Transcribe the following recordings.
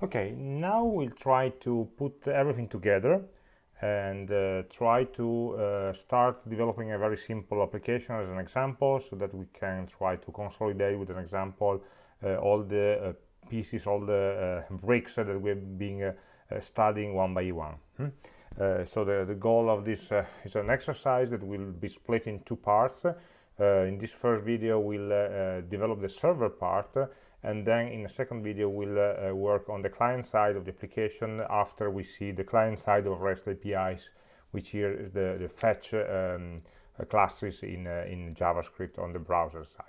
Okay, now we'll try to put everything together and uh, try to uh, start developing a very simple application as an example so that we can try to consolidate with an example uh, all the uh, pieces, all the uh, bricks that we've been uh, studying one by one. Hmm? so the, the goal of this is an exercise that will be split in two parts. in this first video, we'll develop the server part and then in the second video we'll uh, uh, work on the client side of the application after we see the client side of REST APIs which here is the, the fetch um, uh, classes in, uh, in JavaScript on the browser side.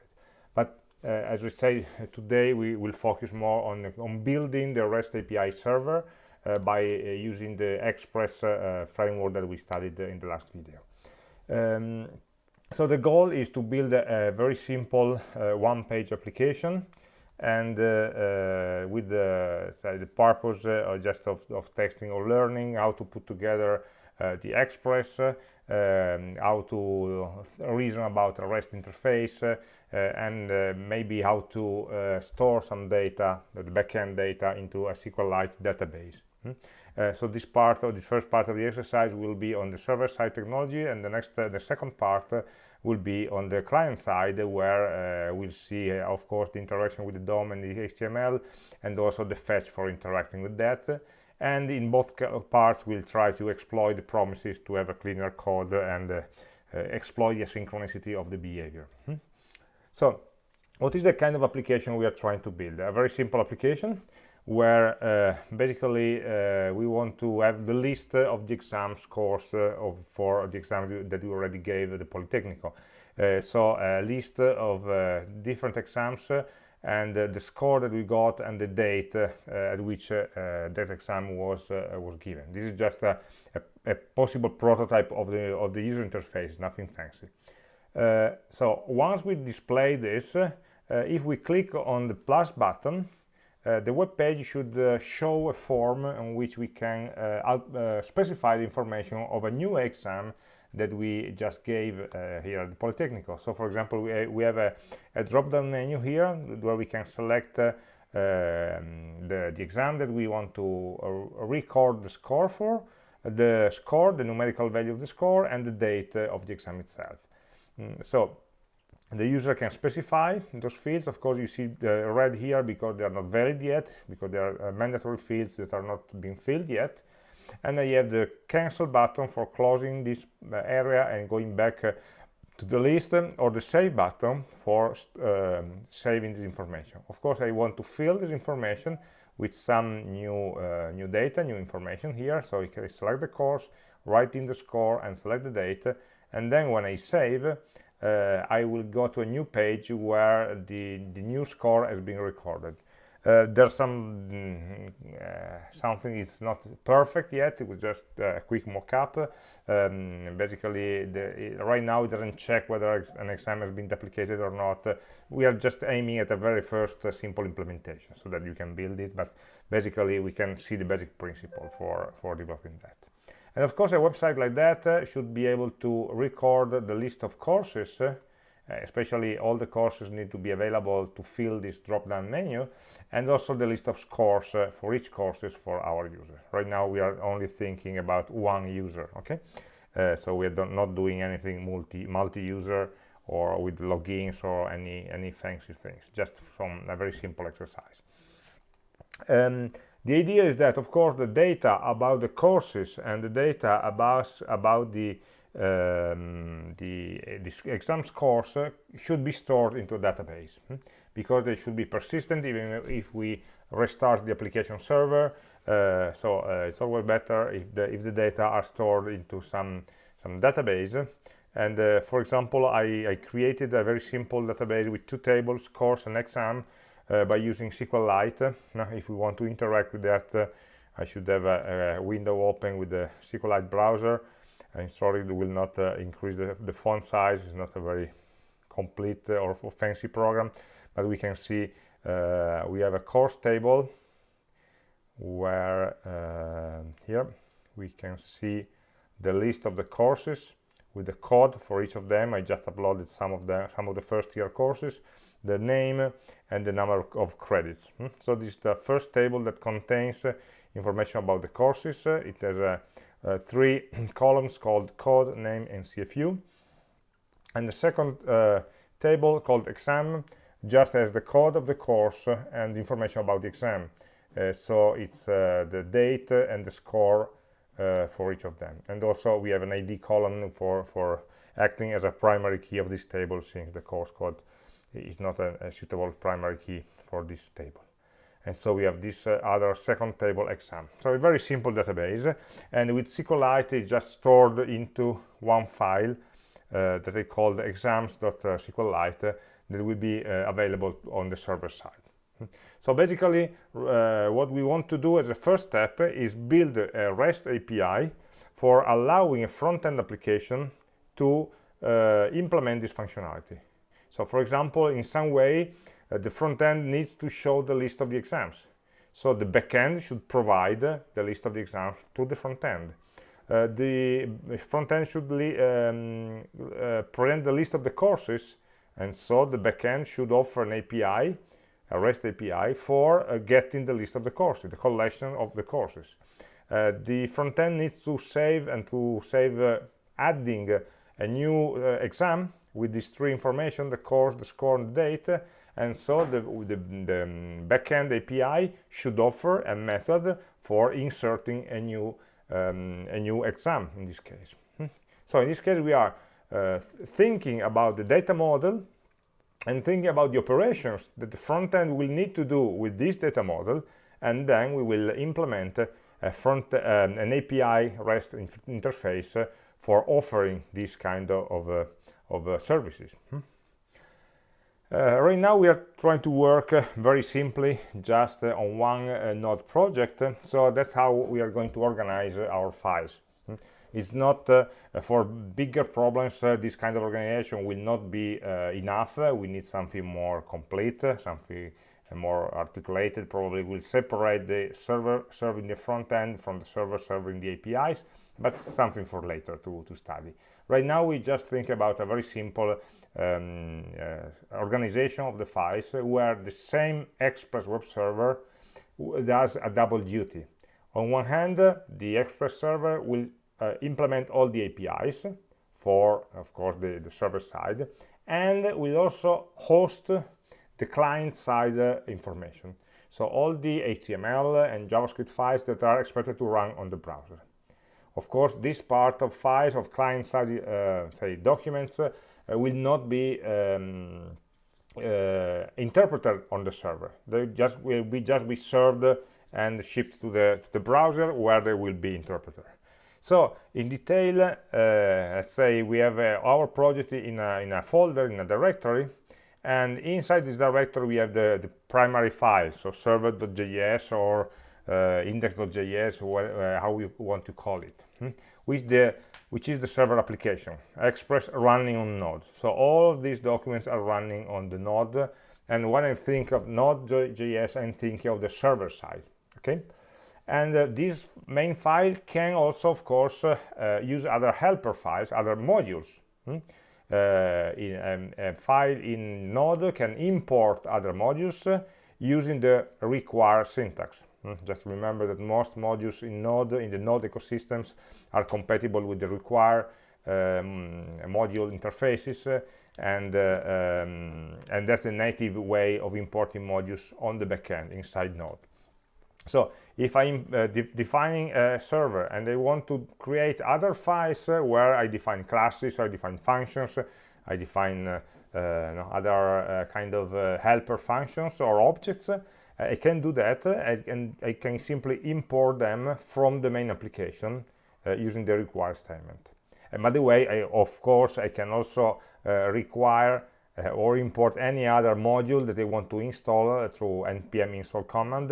But uh, as we say today we will focus more on, on building the REST API server uh, by using the Express framework that we studied in the last video. Um, so the goal is to build a, a very simple one-page application and uh, uh, with the, the purpose uh, just of, of testing or learning how to put together the express um, how to reason about a REST interface uh, and uh, maybe how to uh, store some data, the backend data, into a SQLite database. Hmm? so this part of the first part of the exercise will be on the server-side technology, and the next, the second part will be on the client side where uh, we'll see uh, of course the interaction with the DOM and the HTML and also the fetch for interacting with that. And in both parts we'll try to exploit the promises to have a cleaner code and uh, uh, exploit the asynchronicity of the behavior. Hmm? so what is the kind of application we are trying to build? A very simple application where uh, basically uh, we want to have the list of the exam scores uh, of, for the exam that you already gave the Politecnico. Uh, so a list of uh, different exams uh, and the score that we got and the date at which that exam was was given. This is just a, a, a, possible prototype of the of the user interface, nothing fancy. so once we display this, if we click on the plus button, uh, the web page should uh, show a form on which we can uh, uh specify the information of a new exam that we just gave uh, here at the Politecnico. So for example, we, we have a, a drop-down menu here where we can select uh, um, the, the, exam that we want to record the score for, the score, the numerical value of the score, and the date of the exam itself. Mm, so the user can specify those fields. Of course you see the red here because they are not valid yet because they are uh, mandatory fields that are not being filled yet. And then you have the cancel button for closing this uh, area and going back uh, to the list um, or the save button for um, saving this information. Of course i want to fill this information with some new uh, new data new information here. So you can select the course write in the score and select the date. And then when i save uh, I will go to a new page where the, the new score has been recorded. Uh, there's some mm, uh, something is not perfect yet. It was just a quick mock-up. Um, basically the, right now it doesn't check whether an exam has been duplicated or not. We are just aiming at a very first uh, simple implementation so that you can build it but basically we can see the basic principle for for developing that and of course, a website like that uh, should be able to record the list of courses, uh, especially all the courses need to be available to fill this drop-down menu, and also the list of scores uh, for each courses for our user. Right now, we are only thinking about one user, okay? Uh, so we're not doing anything multi multi-user or with logins or any any fancy things, just from a very simple exercise. Um, the idea is that, of course, the data about the courses and the data about, about the, um, the, the exam scores uh, should be stored into a database hmm? because they should be persistent even if we restart the application server. Uh, so uh, it's always better if the, if the data are stored into some, some database. And uh, for example, I, I created a very simple database with two tables, course and exam, by using SQLite. Now, if we want to interact with that, uh, I should have a, a, window open with the SQLite browser. And sorry, it will not uh, increase the, the, font size. It's not a very complete or fancy program, but we can see we have a course table where here we can see the list of the courses with the code for each of them. I just uploaded some of the some of the first year courses the name and the number of credits. Hmm? so this is the first table that contains uh, information about the courses. Uh, it has uh, three columns called code name and cfu and the second table called exam just has the code of the course and information about the exam. So it's the date and the score for each of them. And also we have an id column for for acting as a primary key of this table since the course code is not a, a suitable primary key for this table. And so we have this uh, other second table exam. So a very simple database and with SQLite it's just stored into one file uh, that call exams.sqlite uh, that will be uh, available on the server side. So basically uh, what we want to do as a first step is build a REST API for allowing a front-end application to implement this functionality. So for example, in some way, uh, the front end needs to show the list of the exams. So the backend should provide uh, the list of the exams to the front end. Uh, the front end should um, uh, present the list of the courses, and so the backend should offer an API, a REST API, for uh, getting the list of the courses, the collection of the courses. the front end needs to save and to save adding a new uh, exam with these three information, the course, the score, and the date, and so the, the, the backend API should offer a method for inserting a new um, a new exam in this case. Hmm. So in this case we are uh, thinking about the data model and thinking about the operations that the front end will need to do with this data model and then we will implement a front um, an API REST interface for offering this kind of, of, uh, of uh, services. Hmm? Uh, right now we are trying to work uh, very simply just uh, on one uh, node project so that's how we are going to organize our files hmm? it's not for bigger problems this kind of organization will not be enough we need something more complete something more articulated probably will separate the server serving the front end from the server serving the APIs but something for later to, to study right now we just think about a very simple um, uh, organization of the files where the same express web server does a double duty on one hand the express server will uh, implement all the APIs for of course the, the server side and will also host the client-side uh, information. So all the HTML and JavaScript files that are expected to run on the browser. Of course, this part of files of client-side uh, say documents uh, will not be um, uh, interpreted on the server. They just will be just be served and shipped to the to the browser where they will be interpreted. So in detail, uh, let's say we have uh, our project in a, in a folder in a directory and inside this directory we have the, the primary file so server.js or index.js uh, how you want to call it hmm? which the which is the server application express running on node so all of these documents are running on the node and when i think of node.js i'm thinking of the server side okay and uh, this main file can also of course uh, uh, use other helper files other modules hmm? Uh, in, um, a file in Node can import other modules uh, using the require syntax. Mm, just remember that most modules in Node, in the Node ecosystems, are compatible with the require um, module interfaces uh, and uh, um, and that's the native way of importing modules on the backend inside Node. So if I'm uh, de defining a server and I want to create other files uh, where I define classes, I define functions, I define uh, uh other uh, kind of helper functions or objects, I can do that and I can simply import them from the main application using the require statement. And by the way, I, of course, I can also require or import any other module that I want to install through npm install command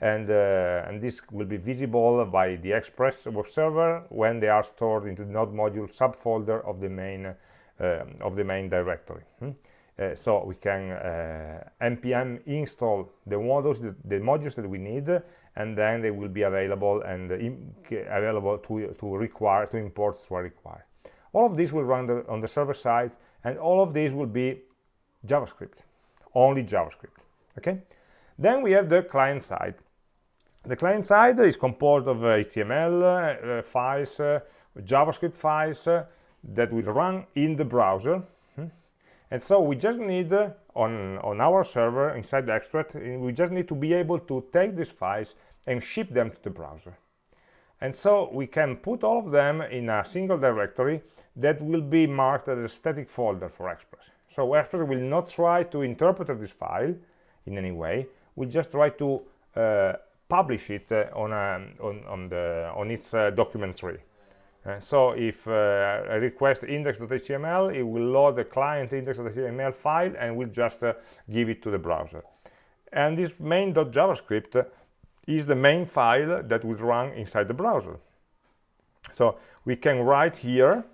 and, uh, and this will be visible by the Express web server when they are stored into the node module subfolder of the main uh, of the main directory. Hmm? Uh, so we can uh, npm install the modules the, the, modules that we need and then they will be available and available to to require to import to require all of this will run the, on the server side and all of these will be javascript only javascript okay? Then we have the client side. The client side is composed of html uh, files uh, javascript files uh, that will run in the browser? And so we just need uh, on on our server inside the extract we just need to be able to take these files and ship them to the browser and so we can put all of them in a single directory that will be marked as a static folder for Express. So Express will not try to interpret this file in any way, we'll just try to uh, publish it uh, on, a, on, on, the, on its uh, document tree. Uh, so if uh, I request index.html, it will load the client index.html file and will just uh, give it to the browser. And this main.javascript is the main file that will run inside the browser. So we can write here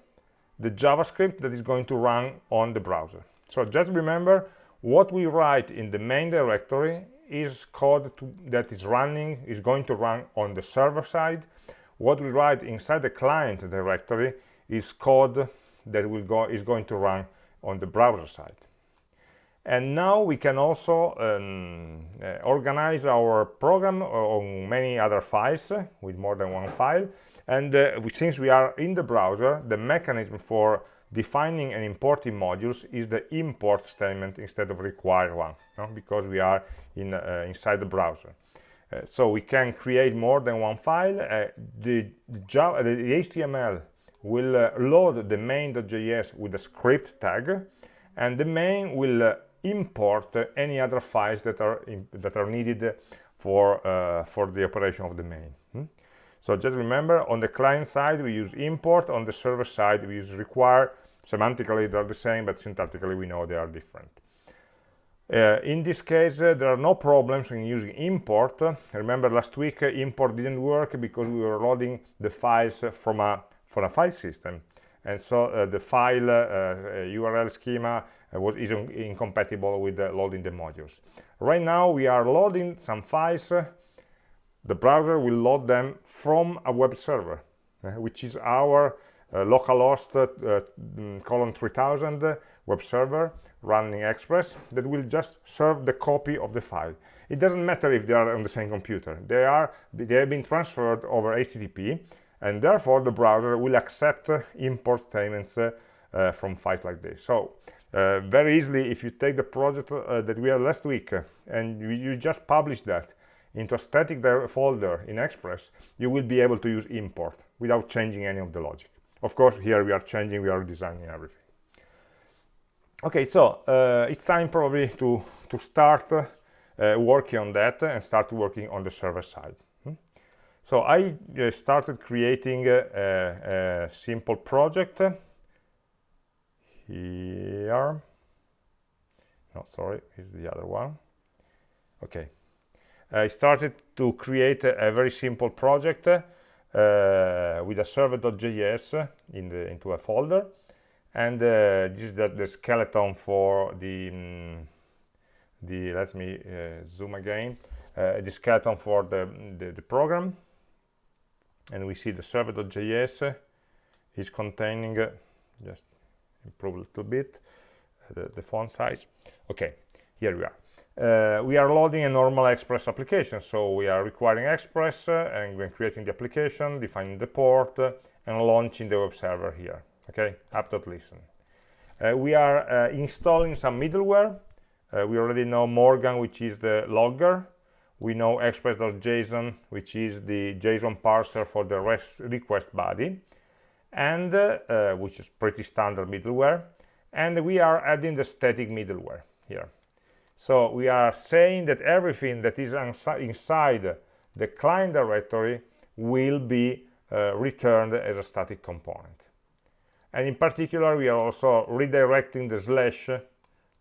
the JavaScript that is going to run on the browser. So just remember what we write in the main directory is code to, that is running, is going to run on the server side. What we write inside the client directory is code that will go is going to run on the browser side. And now we can also um, uh, organize our program on many other files uh, with more than one file. And uh, since we are in the browser the mechanism for defining and importing modules is the import statement instead of require one no? because we are in uh, inside the browser uh, so we can create more than one file. Uh, the, the, Java, the HTML will load the main.js with a script tag and the main will import any other files that are in, that are needed for uh, for the operation of the main. Hmm? so just remember on the client side we use import. On the server side we use require. Semantically they're the same but syntactically we know they are different uh, in this case uh, there are no problems in using import remember last week uh, import didn't work because we were loading the files from a from a file system and so uh, the file url uh, schema uh, was is incompatible with loading the modules. Right now we are loading some files. the browser will load them from a web server, which is our uh, localhost uh, mm, colon 3000 web server running Express that will just serve the copy of the file. It doesn't matter if they are on the same computer. They are they have been transferred over HTTP, and therefore the browser will accept import statements uh, uh, from files like this. So uh, very easily if you take the project uh, that we had last week uh, and you, you, just publish that into a static folder in Express, you will be able to use import without changing any of the logic. Of course, here we are changing, we are designing everything. Okay, so uh, it's time probably to, to start uh, working on that and start working on the server side. Hmm? So I uh, started creating a, a simple project here no sorry it's the other one okay I started to create a, a very simple project uh, with a server.js in into a folder and uh, this is the, the, skeleton for the um, the let me uh, zoom again. Uh, the skeleton for the, the, the program. And we see the server.js is containing uh, just improve a little bit uh, the, the font size. Okay here we are. Uh, we are loading a normal express application. So we are requiring express and when creating the application defining the port and launching the web server here okay app.listen uh, we are uh, installing some middleware. We already know morgan which is the logger. We know express.json which is the json parser for the rest request body. And uh, which is pretty standard middleware. And we are adding the static middleware here. So we are saying that everything that is inside the client directory will be uh, returned as a static component and in particular we are also redirecting the slash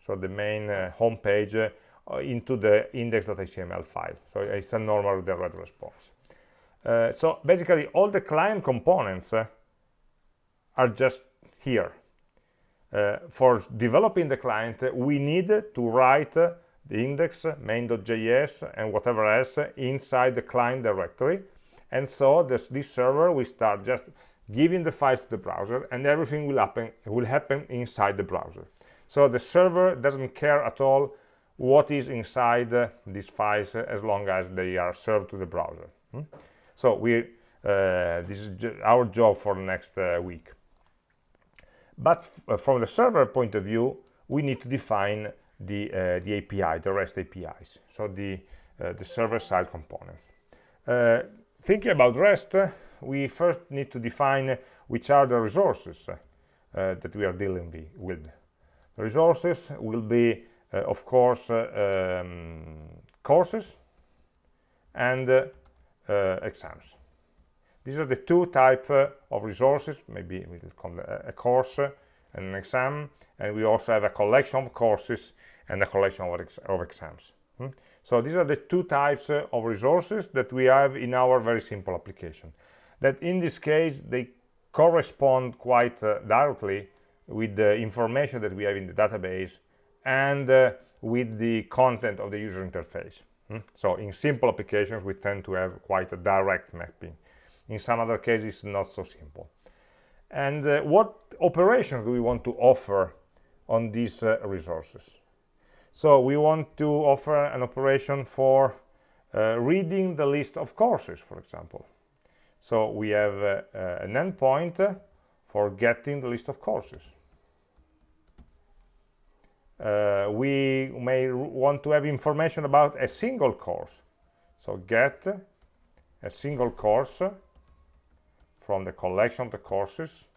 so the main uh, home page uh, into the index.html file so it's a normal redirect response uh, so basically all the client components uh, are just here. Uh, for developing the client, we need to write the index, main.js, and whatever else inside the client directory. And so this, this server will start just giving the files to the browser, and everything will happen, will happen inside the browser. So the server doesn't care at all what is inside uh, these files uh, as long as they are served to the browser. Hmm? So we, uh, this is our job for the next uh, week. But uh, from the server point of view, we need to define the, uh, the API, the REST APIs, so the, the server-side components. thinking about REST, we first need to define which are the resources that we are dealing with. The resources will be uh, of course, uh, um, courses and uh, exams. These are the two type of resources, maybe we will call a, course and an exam, and we also have a collection of courses and a collection of, ex of exams. Hmm? So these are the two types uh, of resources that we have in our very simple application. That in this case, they correspond quite uh, directly with the information that we have in the database and uh, with the content of the user interface. Hmm? So in simple applications, we tend to have quite a direct mapping. In some other cases, it's not so simple. And uh, what operations do we want to offer on these uh, resources? So we want to offer an operation for uh, reading the list of courses, for example. So we have uh, uh, an endpoint for getting the list of courses. Uh, we may want to have information about a single course. So get a single course from the collection of the courses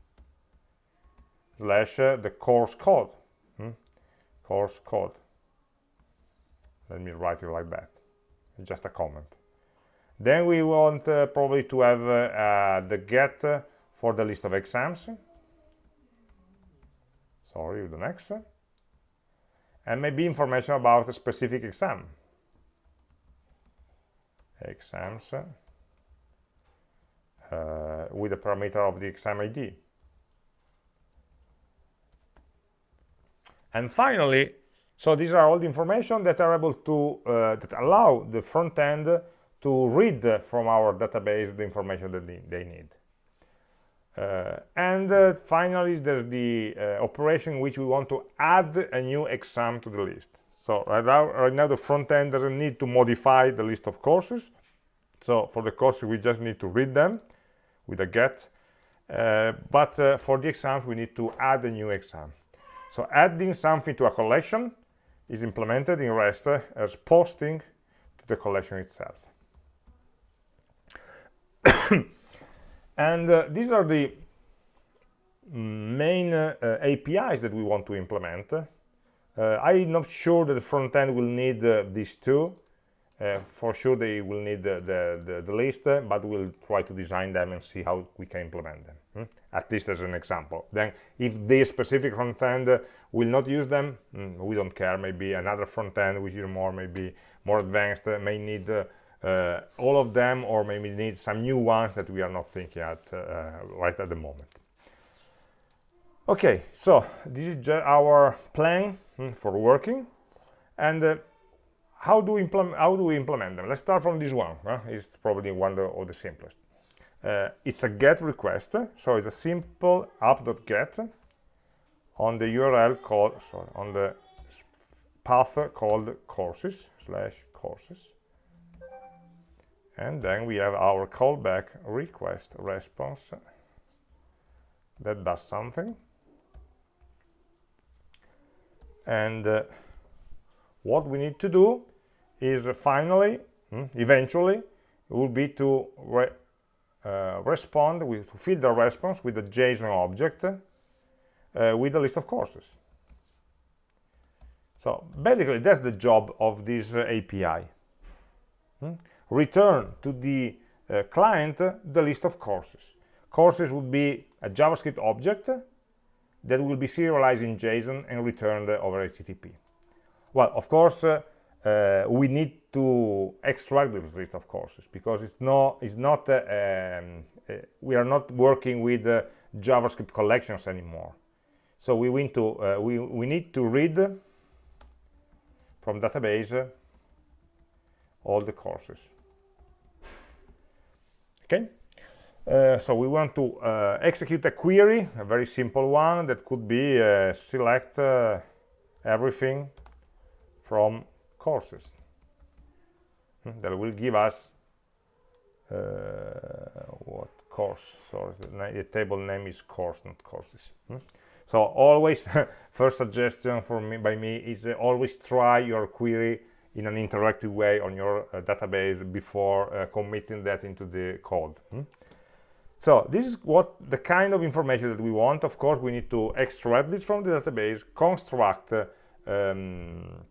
slash uh, the course code hmm? course code. Let me write it like that. Just a comment then we want uh, probably to have uh, the get for the list of exams. Sorry the next. And maybe information about a specific exam. Exams uh, with the parameter of the exam ID and finally so these are all the information that are able to uh, that allow the front end to read from our database the information that they need uh, and uh, finally, there's the uh, operation which we want to add a new exam to the list. So right now, right now, the front end doesn't need to modify the list of courses. So for the courses, we just need to read them with a get. Uh, but uh, for the exams, we need to add a new exam. So adding something to a collection is implemented in REST as posting to the collection itself. And uh, these are the main uh, APIs that we want to implement. Uh, I'm not sure that the front end will need uh, these two. Uh, for sure they will need the, the, the, list, but we'll try to design them and see how we can implement them, hmm? at least as an example. Then if this specific front end will not use them, mm, we don't care. Maybe another front end which is more maybe more advanced may need uh, all of them or maybe need some new ones that we are not thinking at uh, right at the moment. Okay so this is our plan hmm, for working. And uh, how do we implement how do we implement them? Let's start from this one huh? it's probably one of the simplest. Uh, it's a get request. So it's a simple app.get on the url called sorry on the path called courses slash courses and then we have our callback request response that does something. And uh, what we need to do is finally mm, eventually will be to re uh, respond with to fill the response with a json object uh, with a list of courses. So basically that's the job of this uh, api mm? Return to the uh, client the list of courses. Courses would be a JavaScript object that will be serialized in JSON and returned over HTTP. Well, of course, uh, uh, we need to extract this list of courses because it's it's not uh, um, uh, we are not working with uh, JavaScript collections anymore. So we, need to, we, we need to read from database all the courses okay uh, so we want to uh, execute a query a very simple one that could be uh, select uh, everything from courses hmm, that will give us uh, what course sorry the, the, table name is course not courses hmm? so always first suggestion for me by me is uh, always try your query in an interactive way on your uh, database before uh, committing that into the code hmm? so this is what the kind of information that we want of course we need to extract this from the database construct uh, um,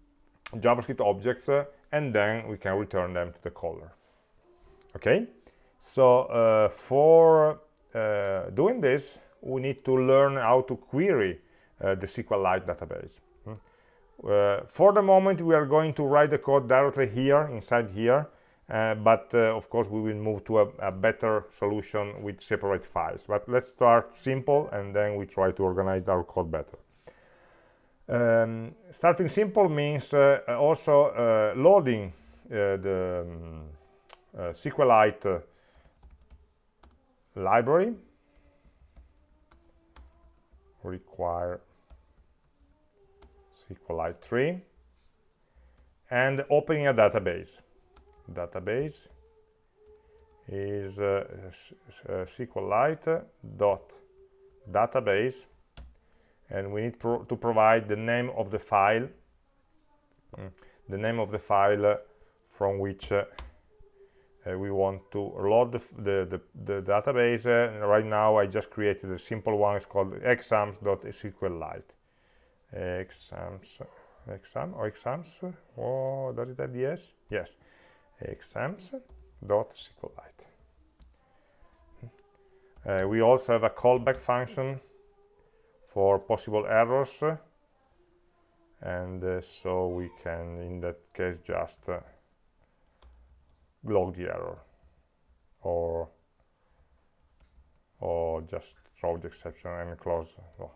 javascript objects uh, and then we can return them to the caller okay so uh, for uh, doing this we need to learn how to query the SQLite database. Uh, for the moment we are going to write the code directly here inside here uh, but uh, of course we will move to a, a, better solution with separate files. But let's start simple and then we try to organize our code better. Um, starting simple means also loading the um, SQLite library. Require SQLite 3 and opening a database. Database is uh, uh, SQLite dot database and we need pro to provide the name of the file mm, the name of the file uh, from which uh, uh, we want to load the, the, the, the database. Uh, right now I just created a simple one. It's called exams.sqlite exams. Exam? Or exams? Oh does it have yes? Yes. Exams.sqlite uh, we also have a callback function for possible errors. And uh, so we can in that case just uh, log the error. Or or just throw the exception and close. Well,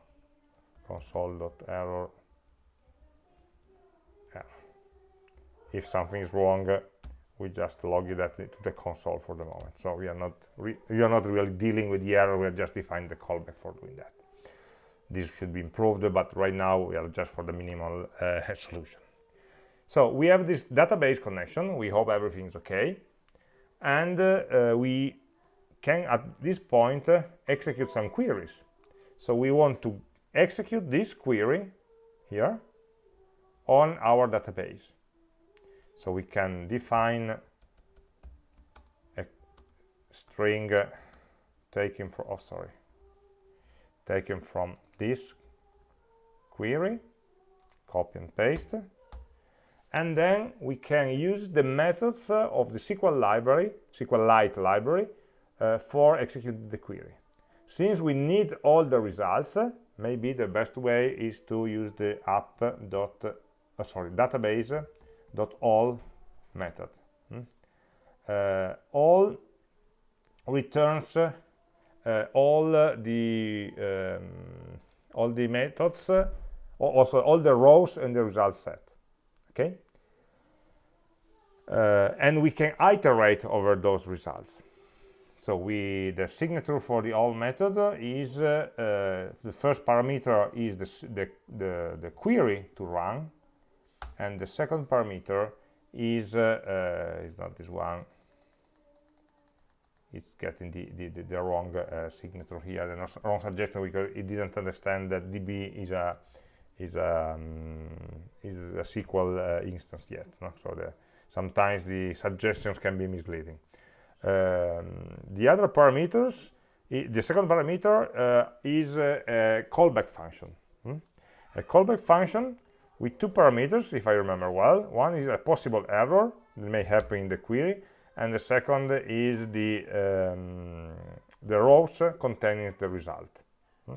console.error error. if something is wrong we just log that to the console for the moment so we are not we are not really dealing with the error we are just defining the callback for doing that this should be improved but right now we are just for the minimal uh, solution so we have this database connection. We hope everything's okay. And uh, we can, at this point, uh, execute some queries. So we want to execute this query here on our database. So we can define a string uh, taken from, oh, sorry, taken from this query, copy and paste, and then we can use the methods uh, of the SQL library, SQLite library, uh, for executing the query. Since we need all the results, maybe the best way is to use the app dot, uh, sorry, database dot all method. Hmm? Uh, all returns uh, all the um, all the methods, also all the rows in the result set. Okay, uh, and we can iterate over those results so we the signature for the all method is uh, uh, the first parameter is the, the, the, the, query to run. And the second parameter is uh, uh, is not this one. It's getting the, the, the wrong uh, signature here. The wrong suggestion because it didn't understand that db is a is a um, is a SQL instance yet no? so the sometimes the suggestions can be misleading um, the other parameters the second parameter uh, is a, callback function hmm? a callback function with two parameters if I remember well one is a possible error that may happen in the query and the second is the um, the rows containing the result hmm?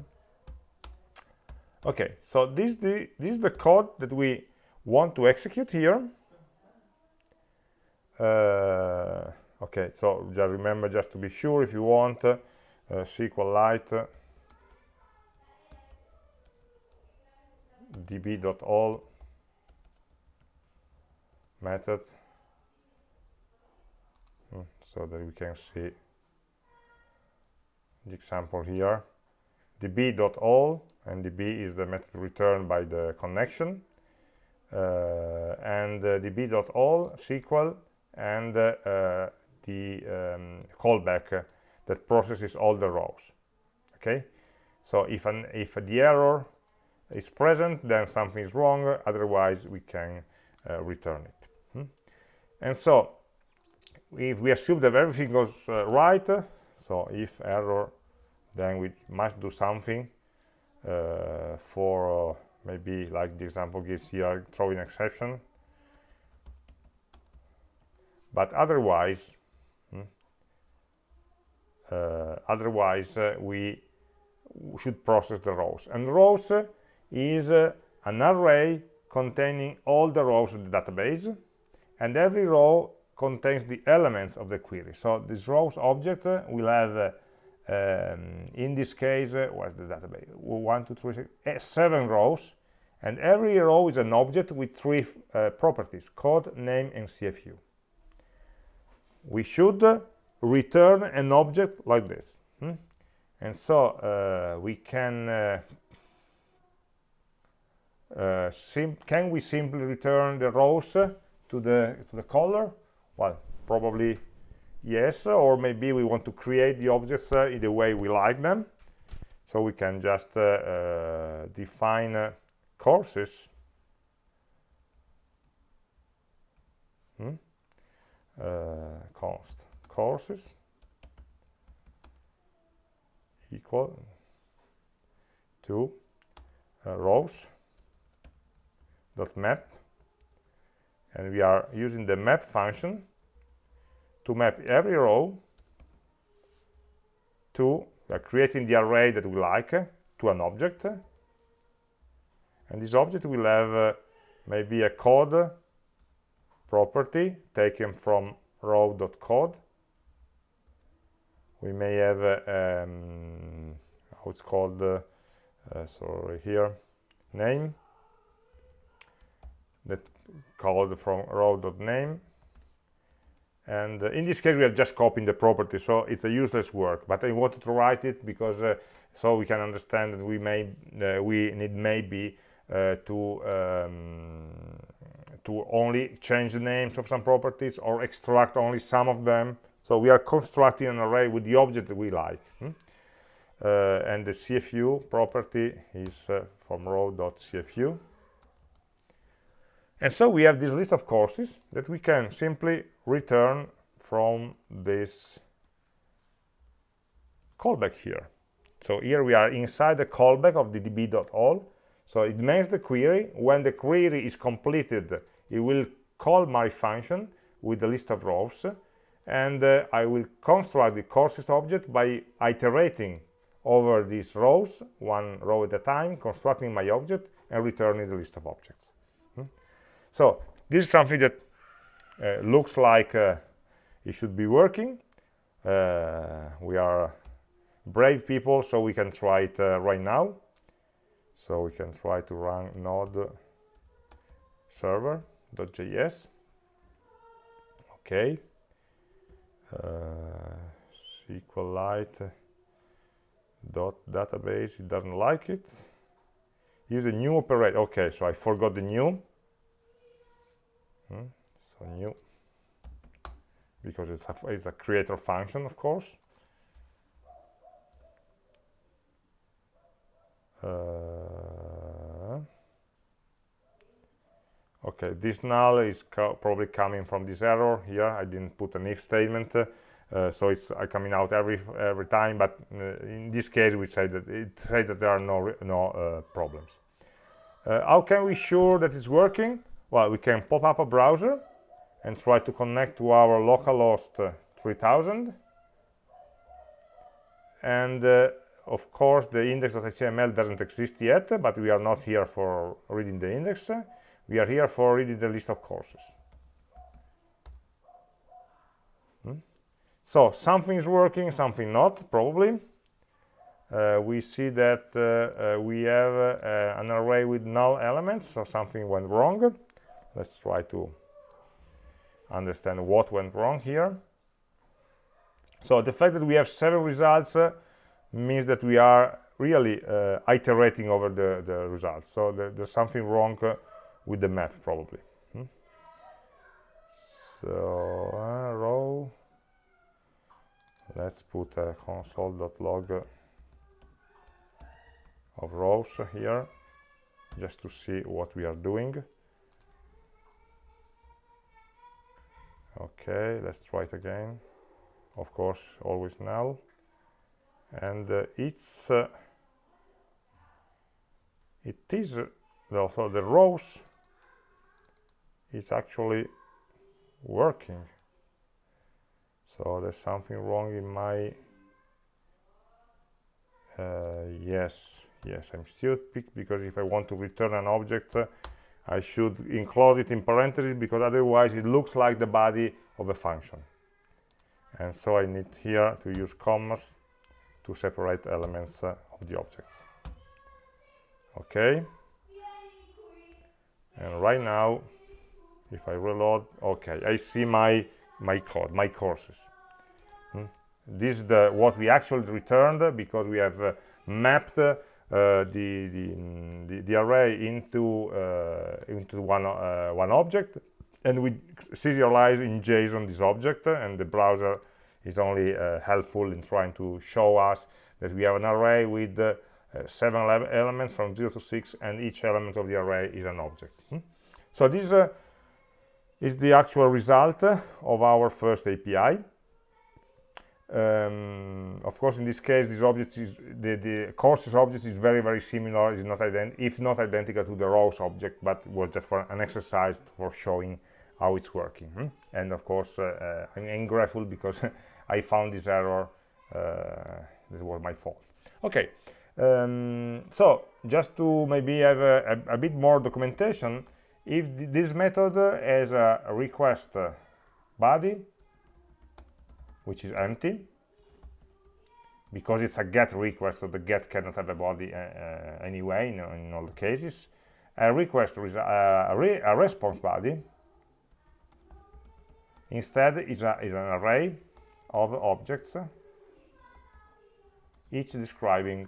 okay so this the this is the code that we want to execute here uh, okay so just remember just to be sure if you want uh, SQLite db.all method. Hmm, so that we can see the example here. db.all and db is the method returned by the connection. Uh, and uh, db.all SQL and uh, uh, the um, callback uh, that processes all the rows okay so if an if the error is present then something is wrong otherwise we can uh, return it hmm? and so if we assume that everything goes uh, right so if error then we must do something uh, for uh, maybe like the example gives here throwing exception but otherwise otherwise uh, we should process the rows. And rows is uh, an array containing all the rows of the database and every row contains the elements of the query. So this rows object uh, will have uh, um, in this case uh, where's the database? One two three six, eh, seven rows and every row is an object with three uh, properties code name and cfu we should return an object like this hmm? and so uh, we can uh, uh, can we simply return the rows to the to the caller well probably yes or maybe we want to create the objects uh, in the way we like them so we can just uh, uh, define courses hmm? Courses. Equal to rows dot map. And we are using the map function to map every row to uh, creating the array that we like uh, to an object. And this object will have uh, maybe a code property taken from row.code we may have uh, um, how it's called uh, uh, sorry here name that called from row.name and uh, in this case we are just copying the property so it's a useless work. But I wanted to write it because uh, so we can understand that we may uh, we need maybe to um, to only change the names of some properties or extract only some of them so we are constructing an array with the object that we like hmm? Uh, and the CFU property is uh, from row.cfu and so we have this list of courses that we can simply return from this callback here. So here we are inside the callback of the db.all. So it makes the query. When the query is completed, it will call my function with the list of rows. And uh, I will construct the courses object by iterating over these rows, one row at a time, constructing my object and returning the list of objects. So this is something that uh, looks like uh, it should be working. Uh, we are brave people, so we can try it uh, right now. So we can try to run node server.js. Okay. Uh, SQLite dot database. It doesn't like it. Use a new operator. Okay, so I forgot the new Hmm? So new, because it's a, it's a creator function, of course. Uh, okay, this null is co probably coming from this error here. I didn't put an if statement, uh, so it's uh, coming out every every time. But uh, in this case, we say that it say that there are no no uh, problems. Uh, how can we sure that it's working? well we can pop up a browser and try to connect to our localhost uh, 3000 and of course the index.html doesn't exist yet but we are not here for reading the index we are here for reading the list of courses. Hmm? so something is working something not probably. Uh, we see that uh, uh, we have uh, an array with null elements so something went wrong. Let's try to understand what went wrong here. So the fact that we have several results uh, means that we are really uh, iterating over the, the results. So the, there's something wrong with the map probably. Hmm? so uh, row. Let's put a console.log of rows here just to see what we are doing. Okay let's try it again. Of course always null. And uh, it's uh, it is also the rows is actually working. So there's something wrong in my uh, yes yes I'm stupid because if I want to return an object uh, I should enclose it in parentheses because otherwise it looks like the body of a function. And so I need here to use commas to separate elements uh, of the objects. Okay? And right now if I reload okay I see my my code my courses hmm? this is the what we actually returned because we have uh, mapped uh, the, the, the, the array into uh, into one uh, one object and we serialize in JSON this object and the browser is only uh, helpful in trying to show us that we have an array with uh, seven elements from 0 to 6 and each element of the array is an object hmm? so this uh, is the actual result of our first API um, of course in this case this object is the, the courses object is very very similar is not if not identical to the rows object but was just for an exercise for showing how it's working hmm? and of course uh, uh, I'm, grateful because I found this error uh, this was my fault okay um, so just to maybe have a, a, a bit more documentation if th this method has a request body which is empty because it's a get request so the get cannot have a body uh, uh, anyway in, in, all the cases a request is a, a, re a response body instead is, a, is an array of objects each describing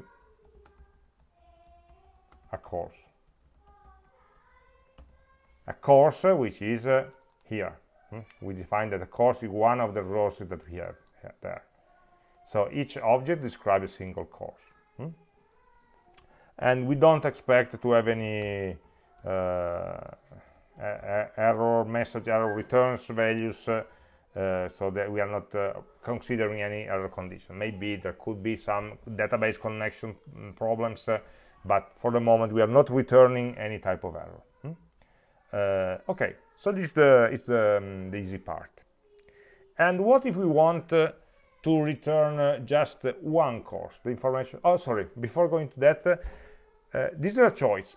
a course a course which is uh, here hmm? we define that a course is one of the resources that we have there so each object describes a single course hmm? and we don't expect to have any uh, error message error returns values uh, uh, so that we are not uh, considering any error condition maybe there could be some database connection mm, problems uh, but for the moment we are not returning any type of error? Uh, okay so this is the the, um, the, easy part. And what if we want uh, to return uh, just one course the information oh sorry before going to that this is a choice.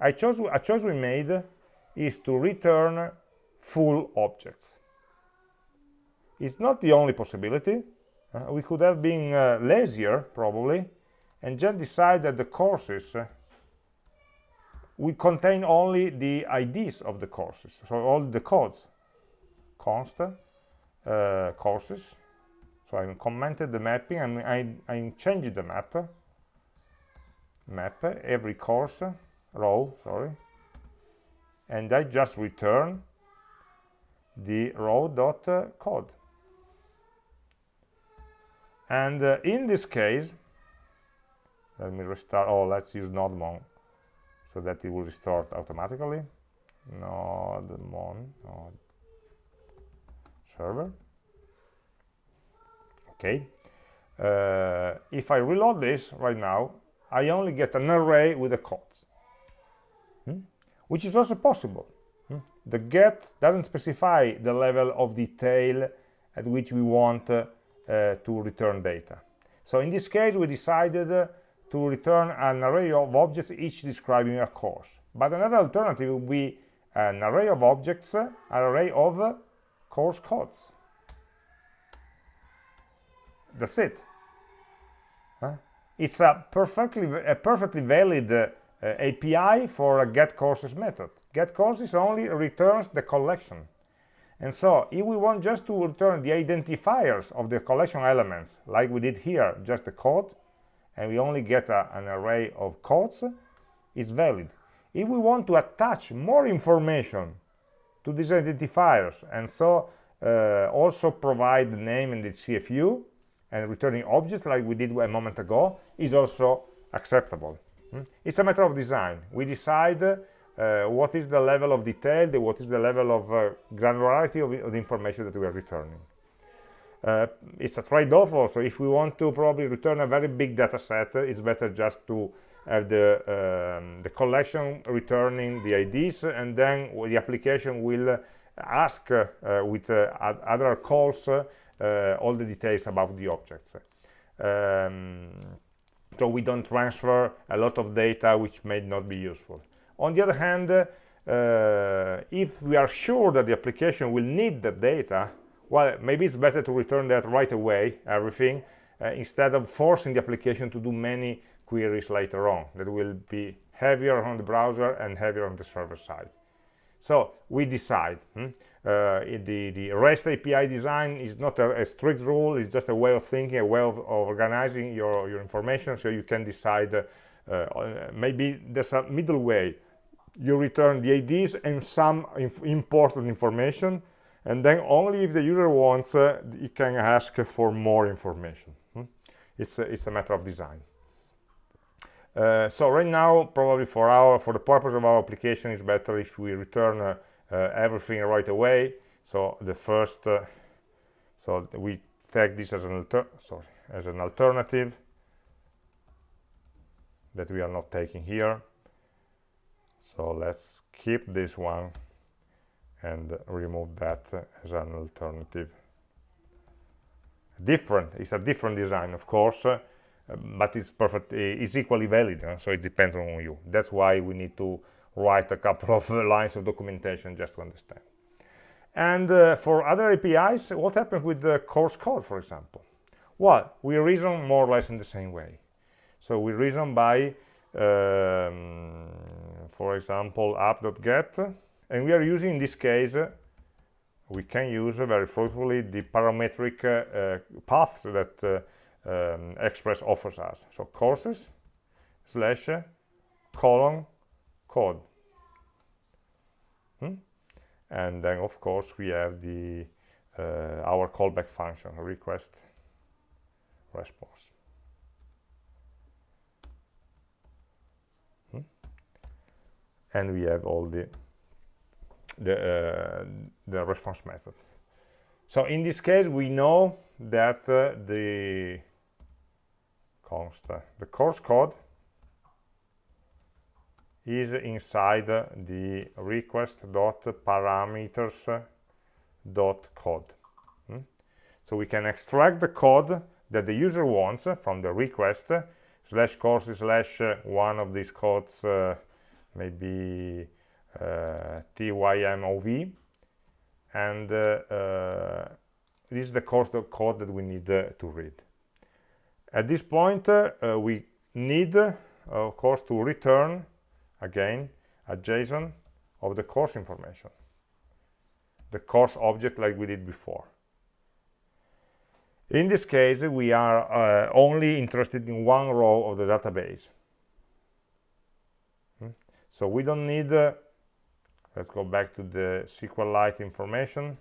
I chose a choice we made is to return full objects. It's not the only possibility. Uh, we could have been uh, lazier probably and just decide that the courses uh, we contain only the IDs of the courses, so all the codes, const uh, courses. So I commented the mapping and I, I changed the map, map every course row, sorry, and I just return the row dot uh, code. And uh, in this case, let me restart. Oh let's use nodemon so that it will restart automatically nodemon node server okay uh, if I reload this right now I only get an array with the codes hmm? which is also possible hmm? the get doesn't specify the level of detail at which we want uh, uh, to return data so in this case we decided uh, to return an array of objects each describing a course. But another alternative would be an array of objects, an array of course codes. That's it. Huh? It's a perfectly, a perfectly valid uh, API for a get courses method. Get courses only returns the collection. And so if we want just to return the identifiers of the collection elements, like we did here, just the code, and we only get a, an array of codes, it's valid. if we want to attach more information to these identifiers and so uh, also provide the name and the CFU and returning objects like we did a moment ago is also acceptable. Mm? It's a matter of design. We decide uh, what is the level of detail, what is the level of uh, granularity of, the information that we are returning. Uh, it's a trade-off also. If we want to probably return a very big data set, it's better just to have the, um, the collection returning the IDs and then the application will ask uh, with uh, other calls uh, all the details about the objects. Um, so we don't transfer a lot of data which may not be useful. On the other hand, uh, if we are sure that the application will need the data, well, maybe it's better to return that right away, everything, uh, instead of forcing the application to do many queries later on that will be heavier on the browser and heavier on the server side. So we decide. Hmm? Uh, the, the REST API design is not a, a, strict rule, it's just a way of thinking, a way of, organizing your, your information so you can decide, uh, uh, maybe there's a middle way. You return the IDs and some inf important information, and then only if the user wants, uh, you can ask for more information. Hmm? It's, a, it's a matter of design. Uh, so right now, probably for our for the purpose of our application, it's better if we return uh, uh, everything right away. So the first, uh, so we take this as an sorry as an alternative that we are not taking here. So let's keep this one and remove that as an alternative. Different, it's a different design, of course, uh, but it's perfect, it's equally valid, so it depends on you. That's why we need to write a couple of lines of documentation just to understand. And uh, for other APIs, what happens with the course code, for example? Well, we reason more or less in the same way. So we reason by, um, for example, app.get, and we are using, in this case, we can use very fruitfully the parametric uh, paths that uh, um, Express offers us. So courses slash colon code. Hmm? And then, of course, we have the uh, our callback function, request response. Hmm? And we have all the the uh, the response method. So in this case, we know that uh, the const the course code is inside the request.parameters.code. Hmm? So we can extract the code that the user wants from the request slash course slash one of these codes, uh, maybe uh, TYMOV, and uh, uh, this is the course code that we need uh, to read. At this point, uh, we need, of course, to return again a JSON of the course information the course object like we did before in this case we are uh, only interested in one row of the database hmm? so we don't need uh, let's go back to the SQLite information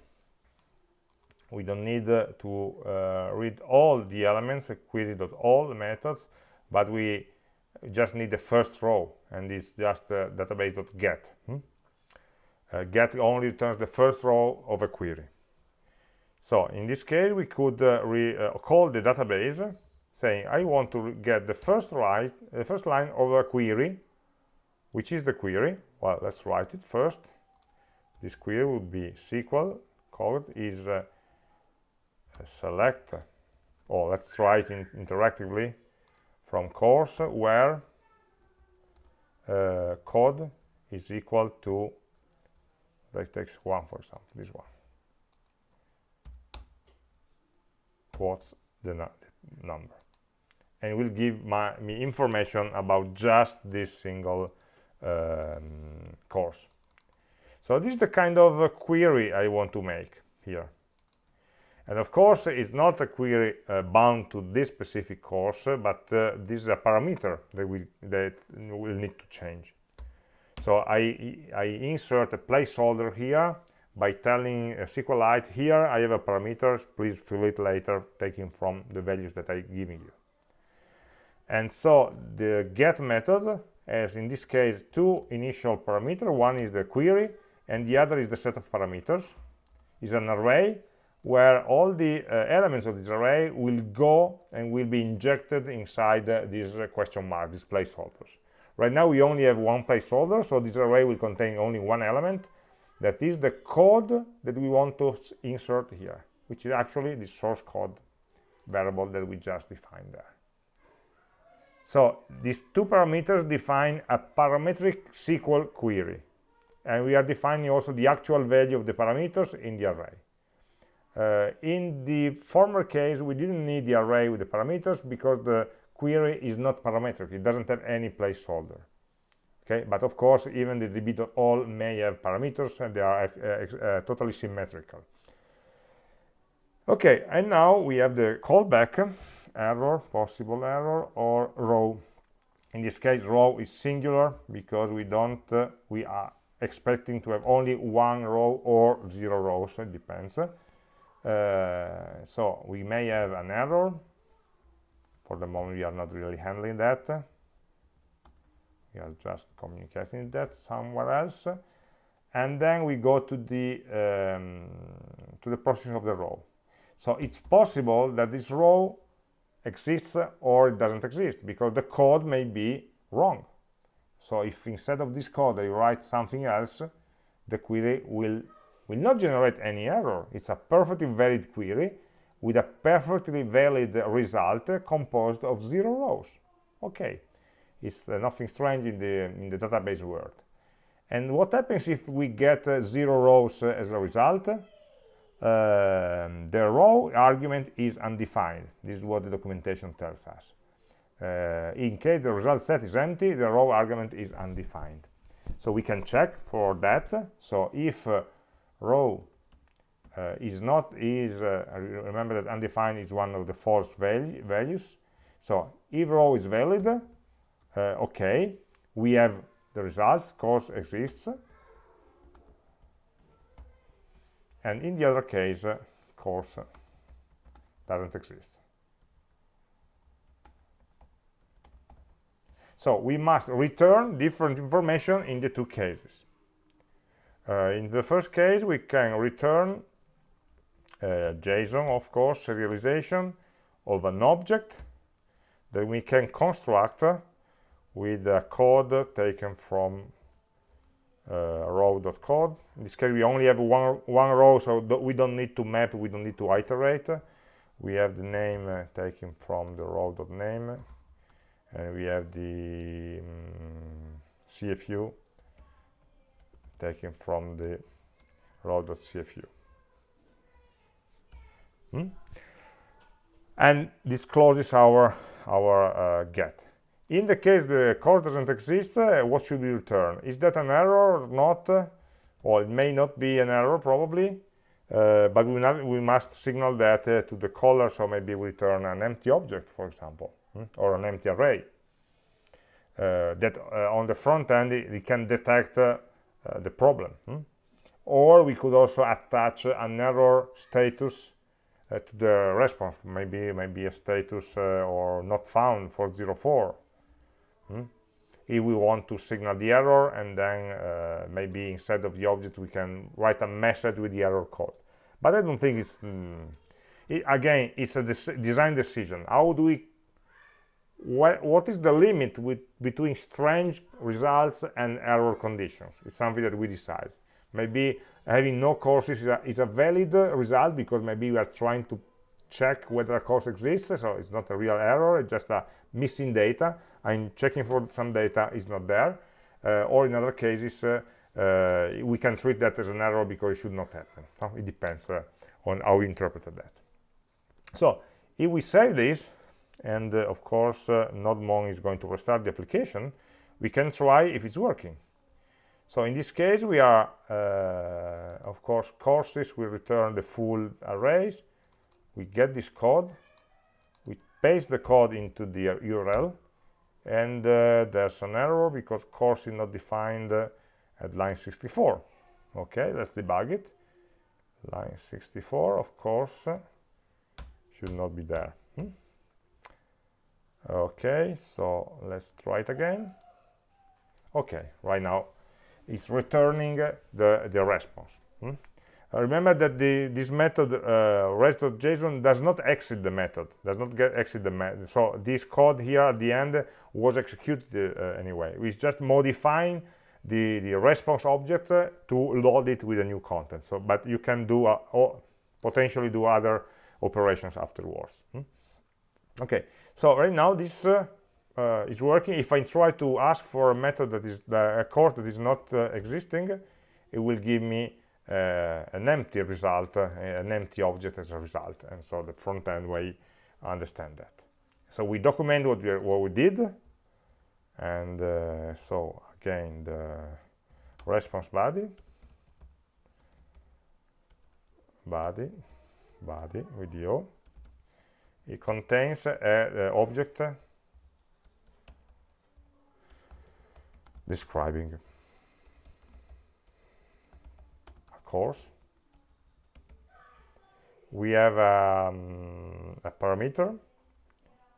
we don't need uh, to uh, read all the elements query.all methods but we just need the first row and it's just uh, database.get hmm? uh, get only returns the first row of a query so in this case we could uh, uh call the database saying I want to get the first the first line of a query which is the query? Well let's write it first. This query would be SQL. Code is uh, select or let's write in interactively from course where uh, code is equal to let's take one for example this one. What's the, the number? And will give my, me information about just this single um, course. So this is the kind of uh, query I want to make here. And of course, it's not a query uh, bound to this specific course, but uh, this is a parameter that we that will need to change. so I, I insert a placeholder here by telling uh, SQLite here I have a parameter. Please fill it later taking from the values that I'm giving you. And so the get method has in this case two initial parameters. One is the query and the other is the set of parameters. Is an array where all the uh, elements of this array will go and will be injected inside uh, these uh, question mark these placeholders. Right now we only have one placeholder so this array will contain only one element. That is the code that we want to insert here which is actually the course code variable that we just defined there so these two parameters define a parametric SQL query and we are defining also the actual value of the parameters in the array. Uh, in the former case we didn't need the array with the parameters because the query is not parametric. It doesn't have any placeholder. Okay? But of course even the db.all may have parameters and they are uh, uh, totally symmetrical. Okay and now we have the callback error possible error or row in this case row is singular because we don't uh, we are expecting to have only one row or zero rows it depends. Uh, so we may have an error. For the moment we are not really handling that. We are just communicating that somewhere else. And then we go to the um, to the processing of the row so it's possible that this row exists or it doesn't exist because the code may be wrong. So if instead of this code I write something else the query will will not generate any error. It's a perfectly valid query with a perfectly valid result composed of zero rows. Okay. It's uh, nothing strange in the in the database world. And what happens if we get uh, zero rows uh, as a result um, the row argument is undefined. This is what the documentation tells us. Uh, in case the result set is empty the row argument is undefined. So we can check for that. So if uh, row uh, is not is uh, remember that undefined is one of the false value, values. So if row is valid uh, okay we have the results course exists and in the other case uh, course doesn't exist. So we must return different information in the two cases. Uh, in the first case we can return uh, JSON of course serialization of an object. That we can construct with a code taken from uh, row.code. In this case, we only have one, one row, so we don't need to map, we don't need to iterate. We have the name uh, taken from the row.name, and we have the um, CFU taken from the row.cfu. Hmm? And this closes our, our uh, get in the case the course doesn't exist, uh, what should we return? Is that an error or not? Well, it may not be an error, probably, uh, but we, not, we, must signal that uh, to the caller, so maybe we return an empty object, for example, hmm? or an empty array. Uh, that uh, on the front end, it, it can detect uh, the problem. Hmm? Or we could also attach an error status to the response, maybe maybe a status or not found for 04 Hmm? If we want to signal the error and then uh, maybe instead of the object we can write a message with the error code. But I don't think it's, mm, it, again, it's a design decision. How do we, wh what is the limit with, between strange results and error conditions? It's something that we decide. Maybe having no courses is a, is a valid result because maybe we are trying to check whether a course exists so it's not a real error it's just a missing data. I'm checking for some data is not there. Uh, or in other cases uh, uh, we can treat that as an error because it should not happen. It depends uh, on how we interpreted that. So if we save this and uh, of course uh, nodemon is going to restart the application we can try if it's working. So in this case we are of course courses will return the full arrays we get this code we paste the code into the URL and uh, there's an error because course is not defined uh, at line 64 okay let's debug it. Line 64 of course uh, should not be there. Hmm? okay so let's try it again. Okay right now it's returning the the response. Hmm? Uh, remember that the, this method uh, res.json does not exit the method does not get exit the method so this code here at the end was executed uh, anyway. It's just modifying the the response object uh, to load it with a new content. So but you can do uh, potentially do other operations afterwards. Hmm? okay so right now this uh, is working. If i try to ask for a method that is a course that is not existing it will give me uh, an empty result, uh, an empty object as a result. And so the front end way understand that. So we document what we, what we did. And uh, so again, the response body, body, body the It contains an object describing course. We have um, a parameter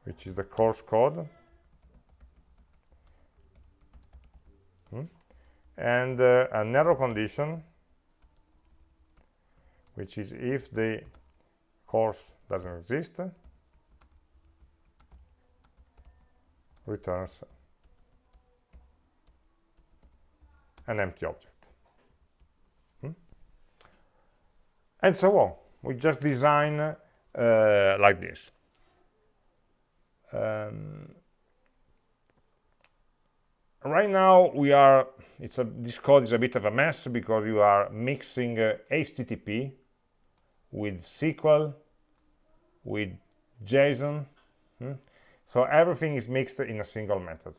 which is the course code. Hmm? and uh, an error condition which is if the course doesn't exist returns an empty object and so on. We just design uh, like this. Um, right now we are it's a this code is a bit of a mess because you are mixing uh, http with sql with json hmm? so everything is mixed in a single method.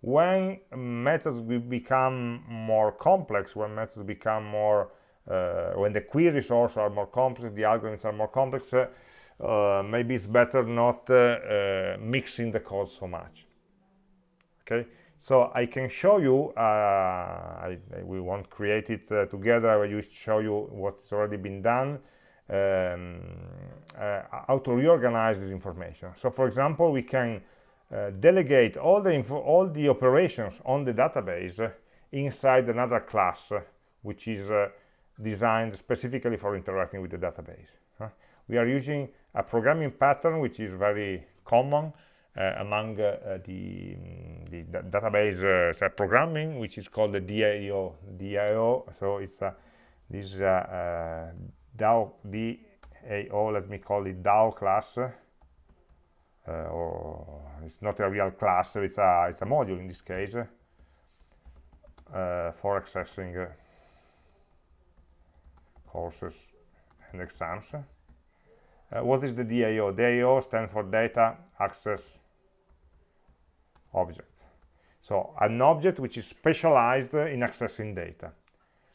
When methods will become more complex when methods become more when the queries also are more complex, the algorithms are more complex, uh, uh, maybe it's better not mixing the code so much. Okay, so I can show you, I, I, we won't create it together, I will just show you what's already been done. Um, uh, how to reorganize this information. So for example, we can uh, delegate all the all the operations on the database inside another class, which is uh, designed specifically for interacting with the database. We are using a programming pattern which is very common uh, among uh, the, mm, the, database uh, programming, which is called the DAO. DAO. So it's a, this DAO, DAO. Let me call it DAO class. Uh, or it's not a real class. It's a it's a module in this case uh, for accessing uh, courses and exams. Uh, what is the DAO? DAO stands for Data Access Object. So an object which is specialized in accessing data.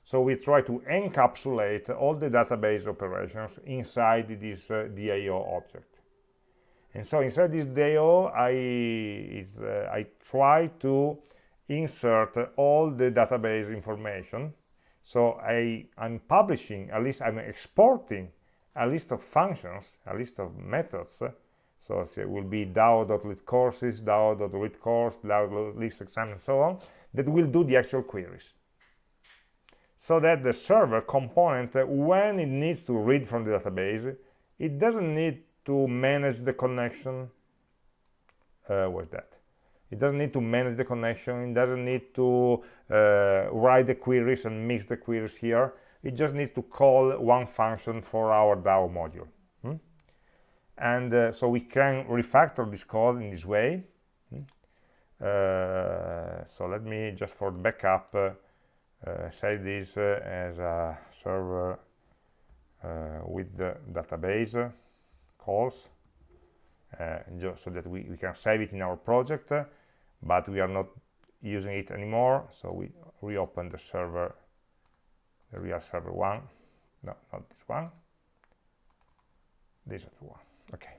So we try to encapsulate all the database operations inside this uh, DAO object. And so inside this DAO, I, is, uh, I try to insert all the database information so I, I'm publishing, at least I'm exporting a list of functions, a list of methods. So it will be DAO.LeadCourses, DAO.readCourse, DAO.listExam, and so on, that will do the actual queries. So that the server component, when it needs to read from the database, it doesn't need to manage the connection. Uh, that? It doesn't need to manage the connection. It doesn't need to uh, write the queries and mix the queries here. It just needs to call one function for our DAO module. Hmm? And uh, so we can refactor this code in this way. Hmm? Uh, so let me just for backup uh, uh, save this uh, as a server with the database calls so that we, we can save it in our project but we are not using it anymore so we reopen the server. The real server one. No not this one. This is the one. Okay.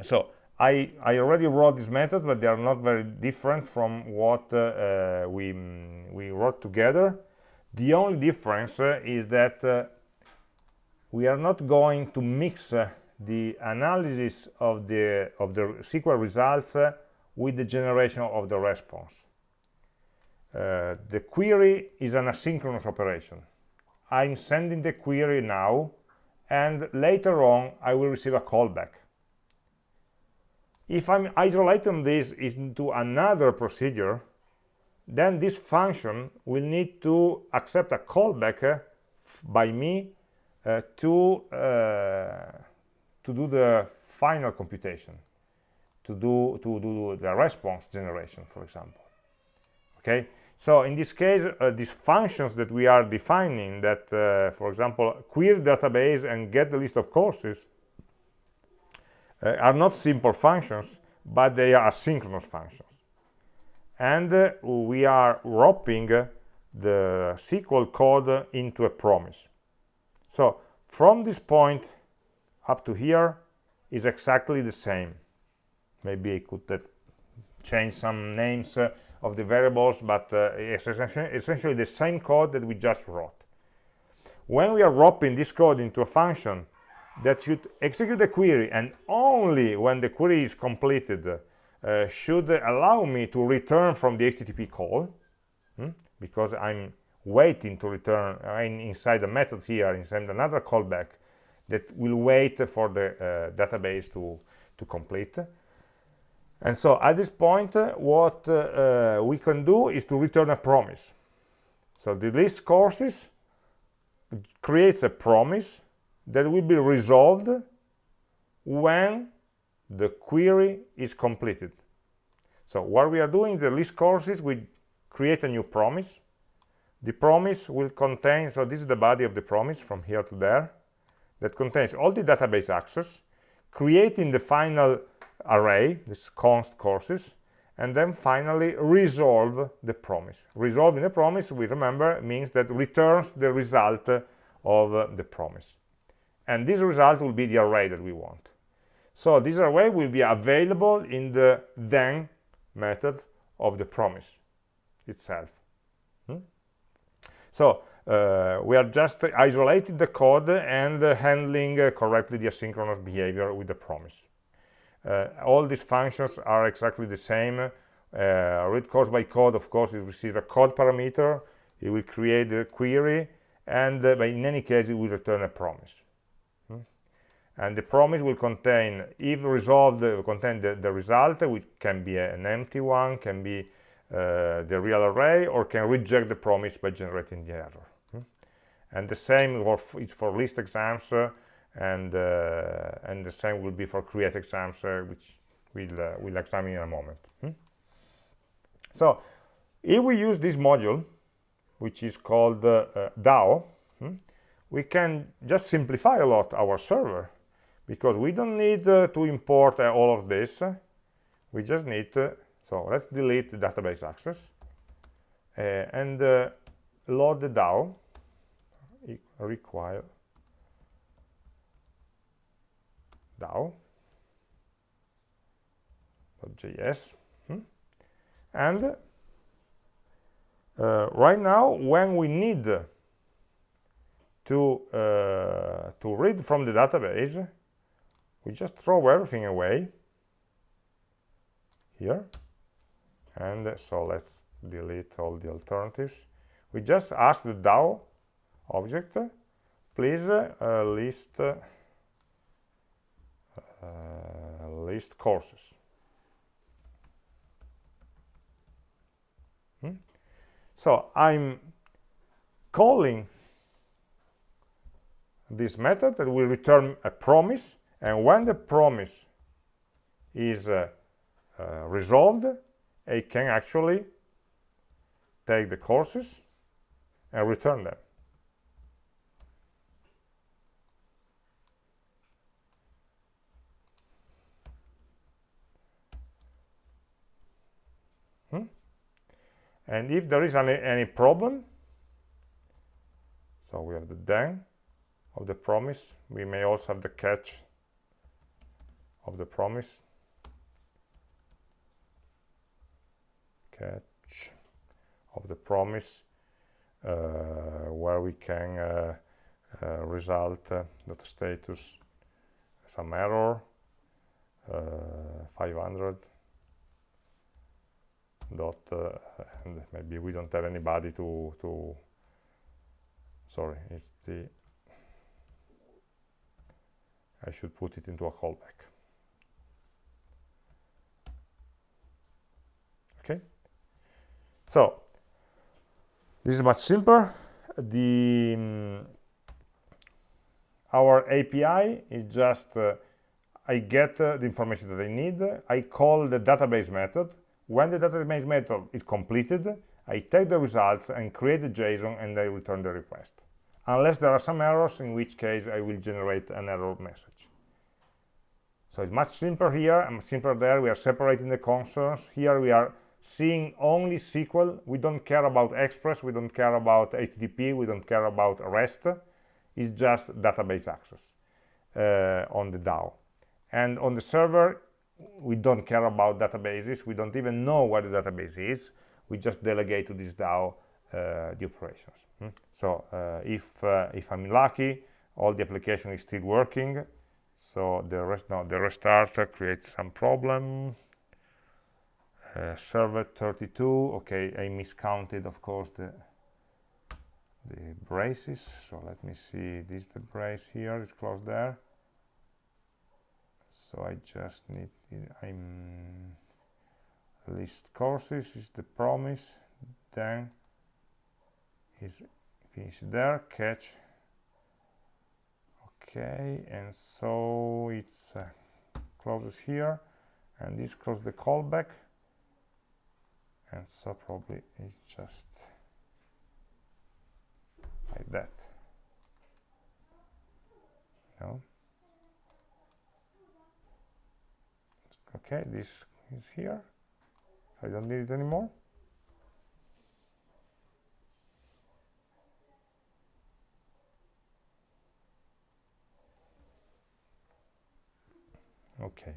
So I, I already wrote these methods, but they are not very different from what uh, we, mm, we wrote together. The only difference uh, is that uh, we are not going to mix uh, the analysis of the, of the SQL results uh, with the generation of the response. Uh, the query is an asynchronous operation. I'm sending the query now, and later on I will receive a callback if I'm isolating this into another procedure, then this function will need to accept a callback uh, by me uh, to uh, to do the final computation, to do to do the response generation, for example. Okay, so in this case, uh, these functions that we are defining, that uh, for example, query database and get the list of courses, uh, are not simple functions, but they are synchronous functions. And uh, we are wrapping the SQL code into a promise. So from this point up to here is exactly the same. Maybe I could have changed some names uh, of the variables, but uh, it's essentially the same code that we just wrote. When we are wrapping this code into a function, that should execute the query and only when the query is completed uh, should allow me to return from the HTTP call hmm? because I'm waiting to return I'm inside the method here inside another callback that will wait for the uh, database to to complete and so at this point uh, what uh, we can do is to return a promise so the list courses creates a promise that will be resolved when the query is completed. So what we are doing in the list courses, we create a new promise. The promise will contain, so this is the body of the promise from here to there, that contains all the database access, creating the final array, this const courses, and then finally resolve the promise. Resolving the promise, we remember, means that returns the result of the promise and this result will be the array that we want so this array will be available in the then method of the promise itself hmm? so we are just isolating the code and uh, handling uh, correctly the asynchronous behavior with the promise. Uh, all these functions are exactly the same. Uh, read course by code of course it receives a code parameter it will create a query and uh, in any case it will return a promise. And the promise will contain if resolved will contain the, the result which can be an empty one can be uh, the real array or can reject the promise by generating the error. hmm? And the same is for list exams uh, and uh, and the same will be for create exams uh, which we'll we'll examine in a moment hmm? so if we use this module which is called DAO hmm? we can just simplify a lot our server because we don't need uh, to import uh, all of this we just need to, so let's delete the database access uh, and load the DAO require DAO .js hmm? and uh, right now when we need to uh, to read from the database we just throw everything away here and so let's delete all the alternatives we just ask the DAO object please uh, list uh, list courses hmm? so I'm calling this method that will return a promise and when the promise is uh, uh, resolved it can actually take the courses and return them And if there is any, any problem, so we have the then of the promise. We may also have the catch of the promise. Catch of the promise uh, where we can uh, uh, result uh, that status some error uh, 500 dot and maybe we don't have anybody to to sorry it's the I should put it into a callback. Okay. So this is much simpler. The um, our API is just uh, I get uh, the information that I need. I call the database method when the data database method is completed I take the results and create the JSON and I return the request. Unless there are some errors in which case I will generate an error message. So it's much simpler here and simpler there we are separating the concerns here we are seeing only SQL. We don't care about Express we don't care about HTTP we don't care about REST. It's just database access uh, on the DAO. And on the server we don't care about databases we don't even know where the database is we just delegate to this DAO uh, the operations. Hmm? So uh, if uh, if I'm lucky, all the application is still working. So the rest now the restart creates some problem. Uh, server 32. Okay, I miscounted, of course, the the braces. So let me see. This the brace here is closed there. So I just need. I'm list courses is the promise. Then is finished there catch okay and so it's uh, closes here and this close the callback and so probably it's just like that no okay this is here. I don't need it anymore. Okay.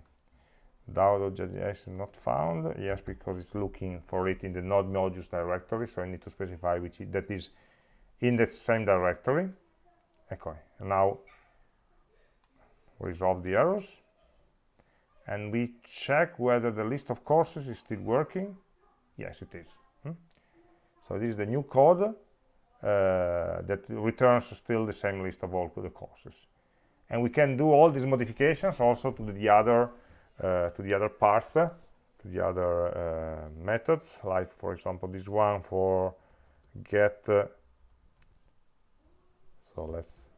DAO.js is not found. Yes because it's looking for it in the node modules directory so I need to specify which that is in the same directory. Okay now resolve the errors and we check whether the list of courses is still working. Yes it is. Hmm? so this is the new code uh, that returns still the same list of all the courses. And we can do all these modifications also to the other uh, to the other parts to the other uh, methods. Like for example this one for get uh, so let's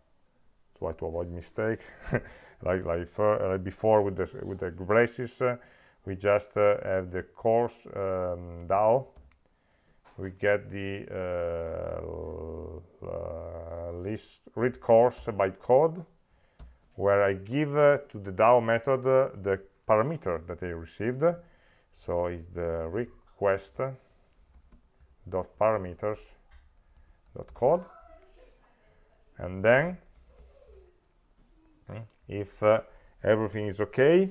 try to avoid mistake like like, for, uh, before with the with the braces uh, we just uh, have the course um, DAO we get the list read course by code where I give uh, to the DAO method uh, the parameter that I received. So it's the request dot parameters dot code, and then if uh, everything is okay,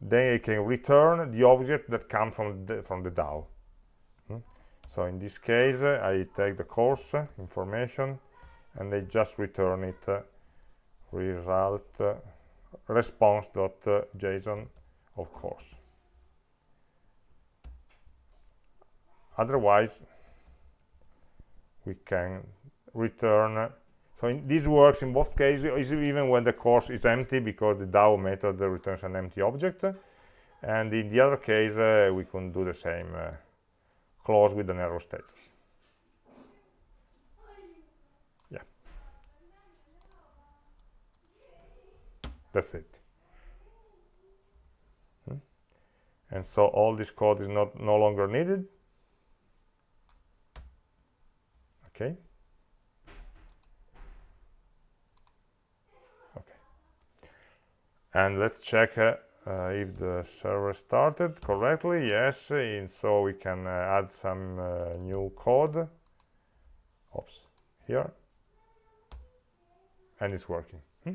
then I can return the object that comes from the, from the DAO. Hmm? So in this case, uh, I take the course information and I just return it uh, result uh, response.json of course otherwise we can return so this works in both cases even when the course is empty because the DAO method returns an empty object. And in the other case uh, we can do the same uh, close with an error status. Yeah. that's it. Hmm? and so all this code is not no longer needed? Okay and let's check uh, uh, if the server started correctly. Yes and so we can uh, add some uh, new code. Oops here. And it's working. Hmm?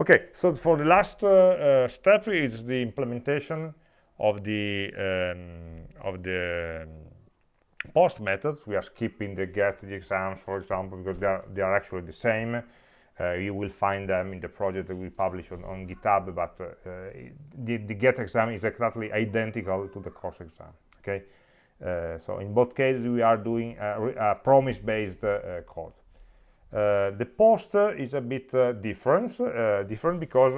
okay so for the last uh, uh, step is the implementation of the um, of the um, post methods. We are skipping the get the exams for example because they are they are actually the same uh, you will find them in the project that we publish on, on github but uh, the, the get exam is exactly identical to the course exam okay? Uh, so in both cases we are doing a, a promise based uh, code. Uh, the post is a bit different different because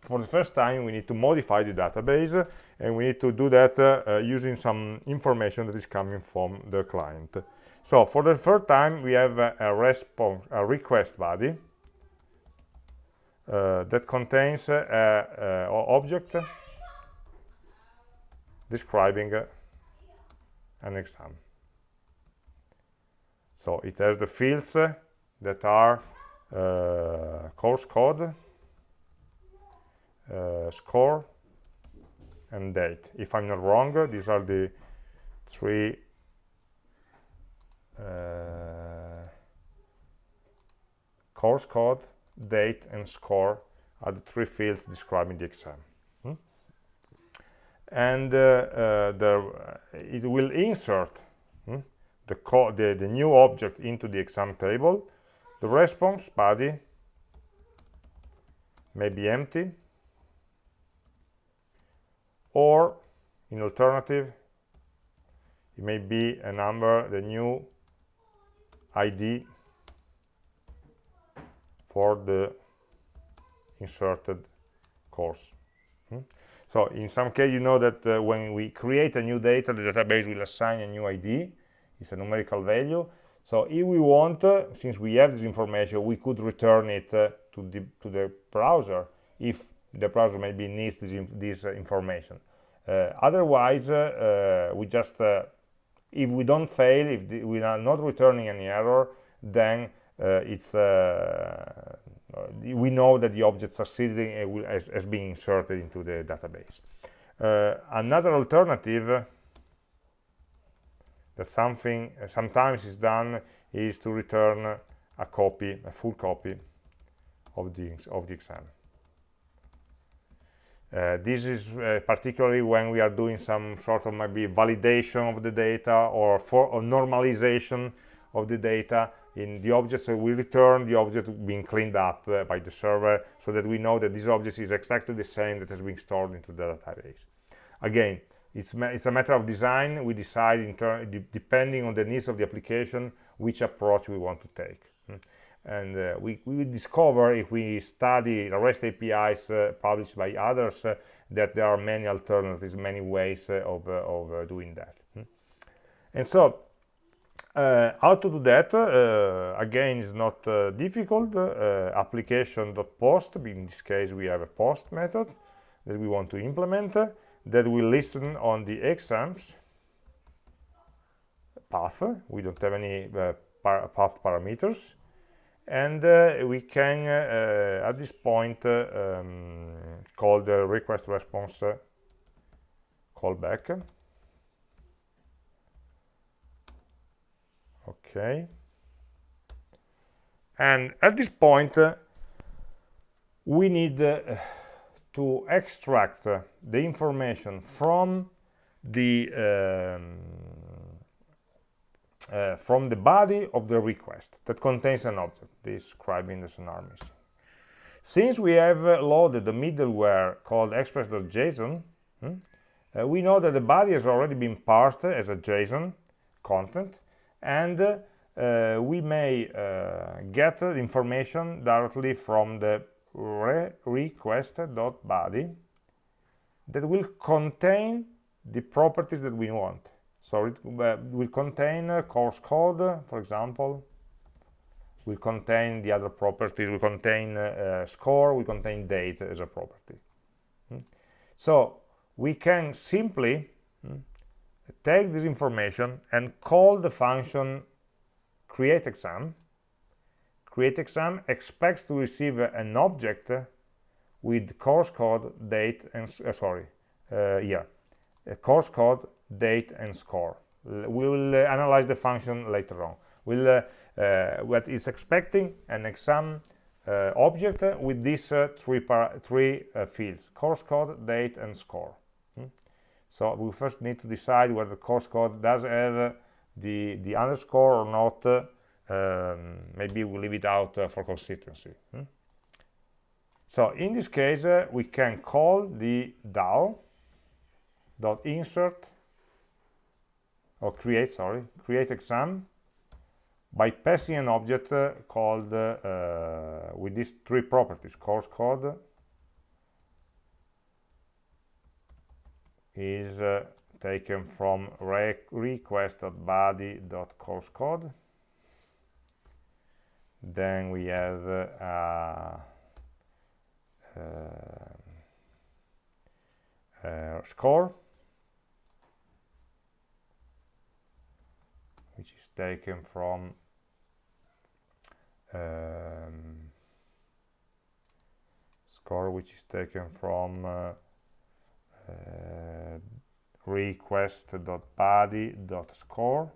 for the first time we need to modify the database and we need to do that uh, using some information that is coming from the client. So for the first time we have a, a response a request body. uh, that contains an object describing an exam. So it has the fields that are uh, course code uh, score and date. If I'm not wrong these are the three uh, course code date and score are the three fields describing the exam hmm? and uh, uh, the, it will insert hmm, the, the, the new object into the exam table the response body may be empty or in alternative it may be a number the new id for the inserted course. Hmm? so in some case you know that uh, when we create a new data the database will assign a new id it's a numerical value. So if we want uh, since we have this information we could return it uh, to the to the browser if the browser maybe needs this, this uh, information. Uh, otherwise uh, we just if we don't fail if we are not returning any error then Uh, it's uh, uh, we know that the object succeeding as, as being inserted into the database. Another alternative that something sometimes is done is to return a copy a full copy of the of the exam. Uh, this is uh, particularly when we are doing some sort of maybe validation of the data or for or normalization of the data in the objects that we return the object being cleaned up uh, by the server so that we know that this object is exactly the same that has been stored into the database again it's, it's a matter of design we decide in turn depending on the needs of the application which approach we want to take hmm and uh, we, we will discover if we study the REST APIs uh, published by others uh, that there are many alternatives, many ways uh, of, uh, of uh, doing that. Hmm? And so, how to do that? again, is not difficult. application.post, in this case, we have a post method that we want to implement that will listen on the exams path. We don't have any par path parameters and uh, we can uh, at this point uh, um, call the request response callback okay and at this point we need to extract the information from the um, uh, from the body of the request that contains an object describing the scenario missing. Since we have uh, loaded the middleware called express.json, hmm, uh, we know that the body has already been parsed as a JSON content, and uh, we may uh, get the information directly from the re request.body that will contain the properties that we want so it uh, will contain course code, for example, will contain the other properties, will contain uh, score, will contain date as a property. Hmm? So we can simply hmm, take this information and call the function create exam. Create exam expects to receive an object with course code, date, and uh, sorry, uh, yeah, course code, date and score we will uh, analyze the function later on we'll uh, uh, what is expecting an exam object with these three three fields course code date and score hmm? So we first need to decide whether the course code does have the the underscore or not um, maybe we leave it out uh, for consistency hmm? so in this case uh, we can call the DAO dot insert or create sorry create exam by passing an object uh, called uh, with these three properties course code is uh, taken from re request.body.course code. Then we have uh, uh, score which is taken from um, score which is taken from uh, uh, request.body.score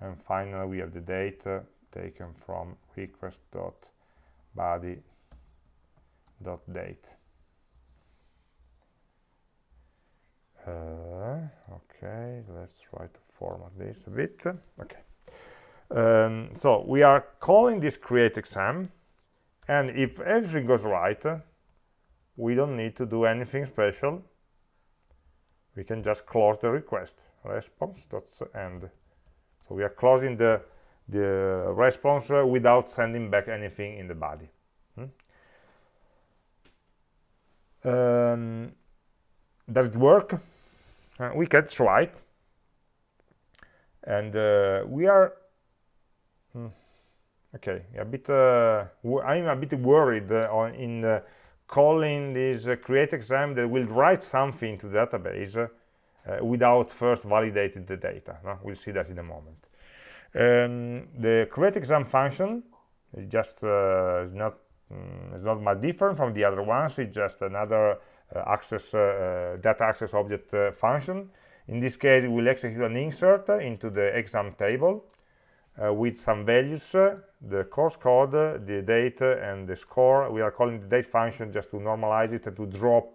and finally we have the data taken from request.body.date uh, okay let's try to format this a bit. Okay. Um, so we are calling this create exam and if everything goes right we don't need to do anything special we can just close the request response.end so we are closing the the response uh, without sending back anything in the body. Hmm? um, does it work? Uh, we can try it. And uh, we are hmm, okay a bit uh, i'm a bit worried uh, on in calling this uh, create exam that will write something to the database uh, without first validating the data. No? We'll see that in a moment. Um, the create exam function is just uh, is not um, is not much different from the other ones. It's just another uh, access uh, uh, data access object function. In this case, it will execute an insert into the exam table with some values, uh, the course code, uh, the date, and the score. We are calling the date function just to normalize it and to drop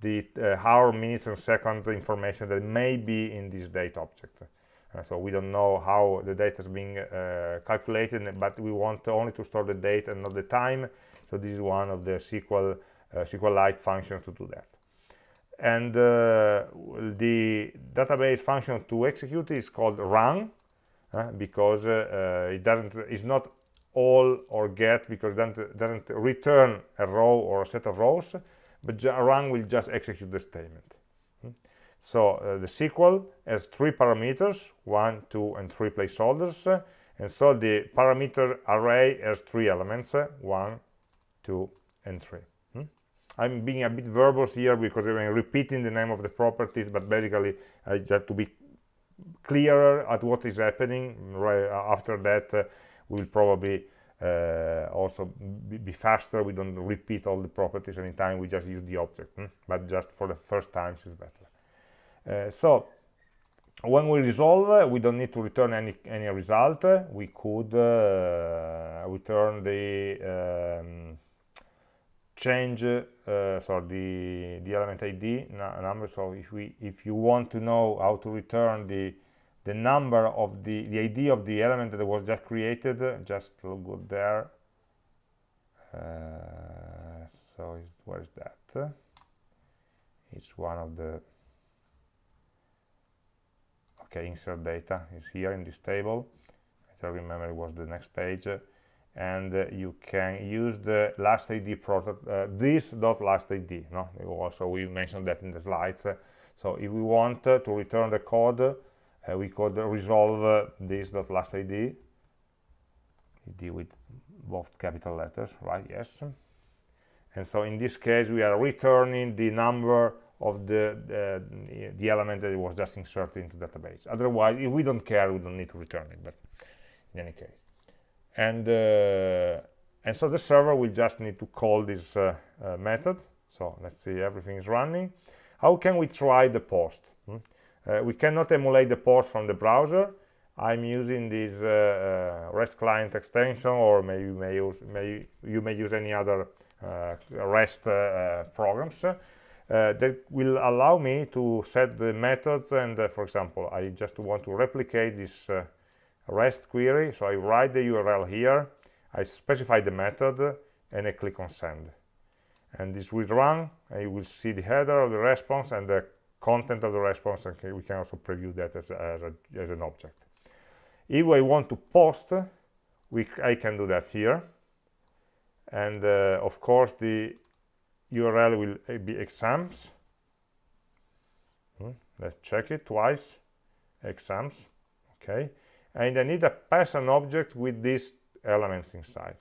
the hour, minutes, and second information that may be in this date object. Uh, so we don't know how the data is being uh, calculated but we want only to store the date and not the time so this is one of the SQL uh, SQLite functions to do that and the database function to execute is called run uh, because uh, it doesn't is not all or get because it doesn't, doesn't return a row or a set of rows but run will just execute the statement hmm? so the SQL has three parameters one two and three placeholders and so the parameter array has three elements one two and three hmm? I'm being a bit verbose here because I'm repeating the name of the properties but basically I just to be clearer at what is happening. Right after that uh, we'll probably uh, also be, be, faster. We don't repeat all the properties anytime. We just use the object hmm? but just for the first times is better. Uh, so when we resolve uh, we don't need to return any any result. We could uh, return the um, change uh, the the element id number. So if we if you want to know how to return the the number of the the id of the element that was just created just go there. Uh, so where is that? It's one of the okay insert data is here in this table. I remember it was the next page and uh, you can use the last id product uh, this dot last id no? Also we mentioned that in the slides. So if we want uh, to return the code uh, we could resolve uh, this dot last id id with both capital letters right? Yes. And so in this case we are returning the number of the the element that was just inserted into database. Otherwise if we don't care we don't need to return it but in any case and uh, and so the server will just need to call this uh, uh, method so let's see everything is running how can we try the post hmm? we cannot emulate the post from the browser I'm using this uh, uh, REST client extension, or maybe you may use, may, you may use any other uh, REST programs. uh, that will allow me to set the methods and uh, for example I just want to replicate this uh, REST query. So I write the URL here. I specify the method and I click on send. And this will run and you will see the header of the response and the content of the response and we can also preview that as, as, a, as an object. If I want to post we, I can do that here. And uh, of course the URL will be exams. Hmm. let's check it twice. Exams okay and I need a pass an object with these elements inside.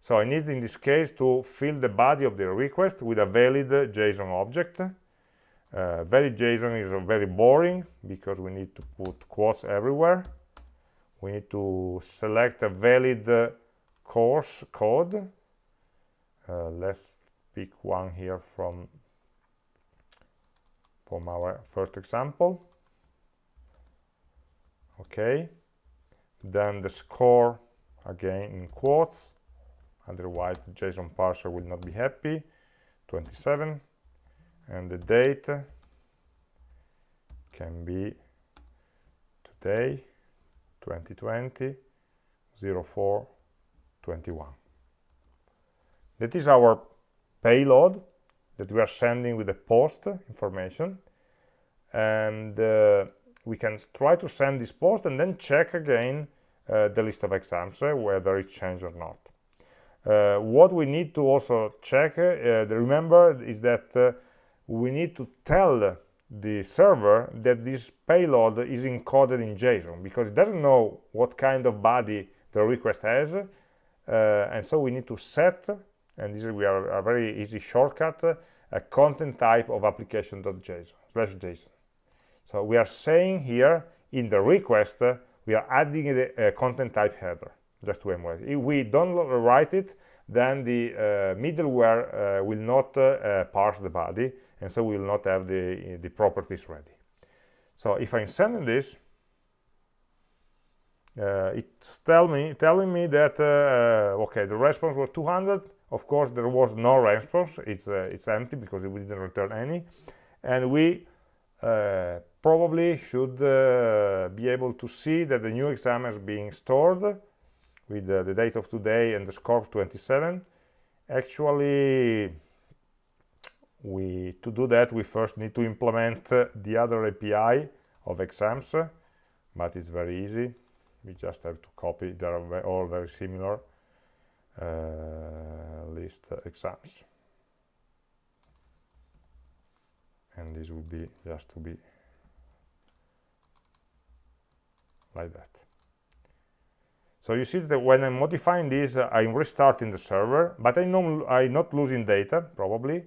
So I need in this case to fill the body of the request with a valid JSON object. Uh, valid JSON is very boring because we need to put quotes everywhere. We need to select a valid uh, course code. Uh, let's pick one here from from our first example okay. Then the score again in quotes. Otherwise the json parser will not be happy. 27 and the date can be today 2020 04 21 that is our payload that we are sending with the post information. And uh, we can try to send this post and then check again uh, the list of exams uh, whether it's changed or not. Uh, what we need to also check uh, remember is that uh, we need to tell the server that this payload is encoded in JSON because it doesn't know what kind of body the request has uh, and so we need to set and this is we are a very easy shortcut a content type of application.json slash json so we are saying here in the request we are adding the uh, content type header. Just to emulate if we don't write it then the uh, middleware uh, will not uh, parse the body and so we will not have the the properties ready. So if i'm sending this uh, it's tell me telling me that uh, okay the response was 200 of course there was no response. It's uh, it's empty because we didn't return any. And we uh, probably should uh, be able to see that the new exam is being stored with the date of today and the score of 27 actually we to do that we first need to implement uh, the other API of exams but it's very easy. We just have to copy. They are all very similar uh, list exams. And this would be just to be like that. So you see that when I'm modifying this uh, I'm restarting the server but I know I'm not losing data probably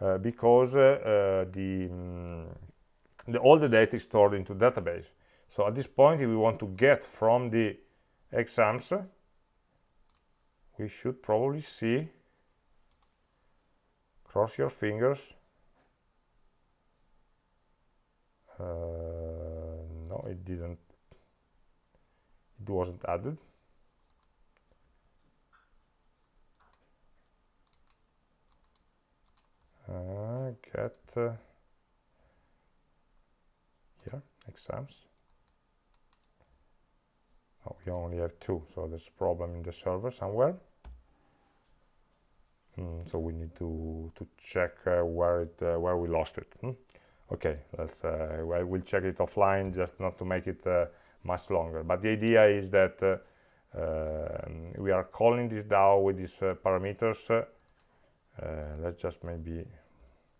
uh, because uh, uh the, um, the all the data is stored into database. So at this point if we want to get from the exams we should probably see cross your fingers uh, no it didn't it wasn't added. Uh, get uh, here exams. Oh, we only have two so there's a problem in the server somewhere. Mm, so we need to to check uh, where it uh, where we lost it. Hmm? okay let's uh, I will check it offline just not to make it uh, much longer. But the idea is that uh, um, we are calling this DAO with these uh, parameters. Let's just maybe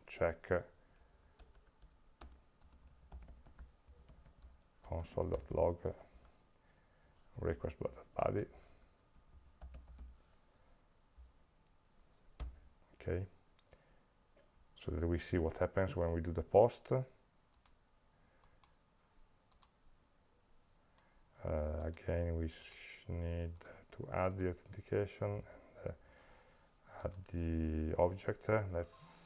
check console.log request body. Okay. So that we see what happens when we do the post again we need to add the authentication and uh, add the object let's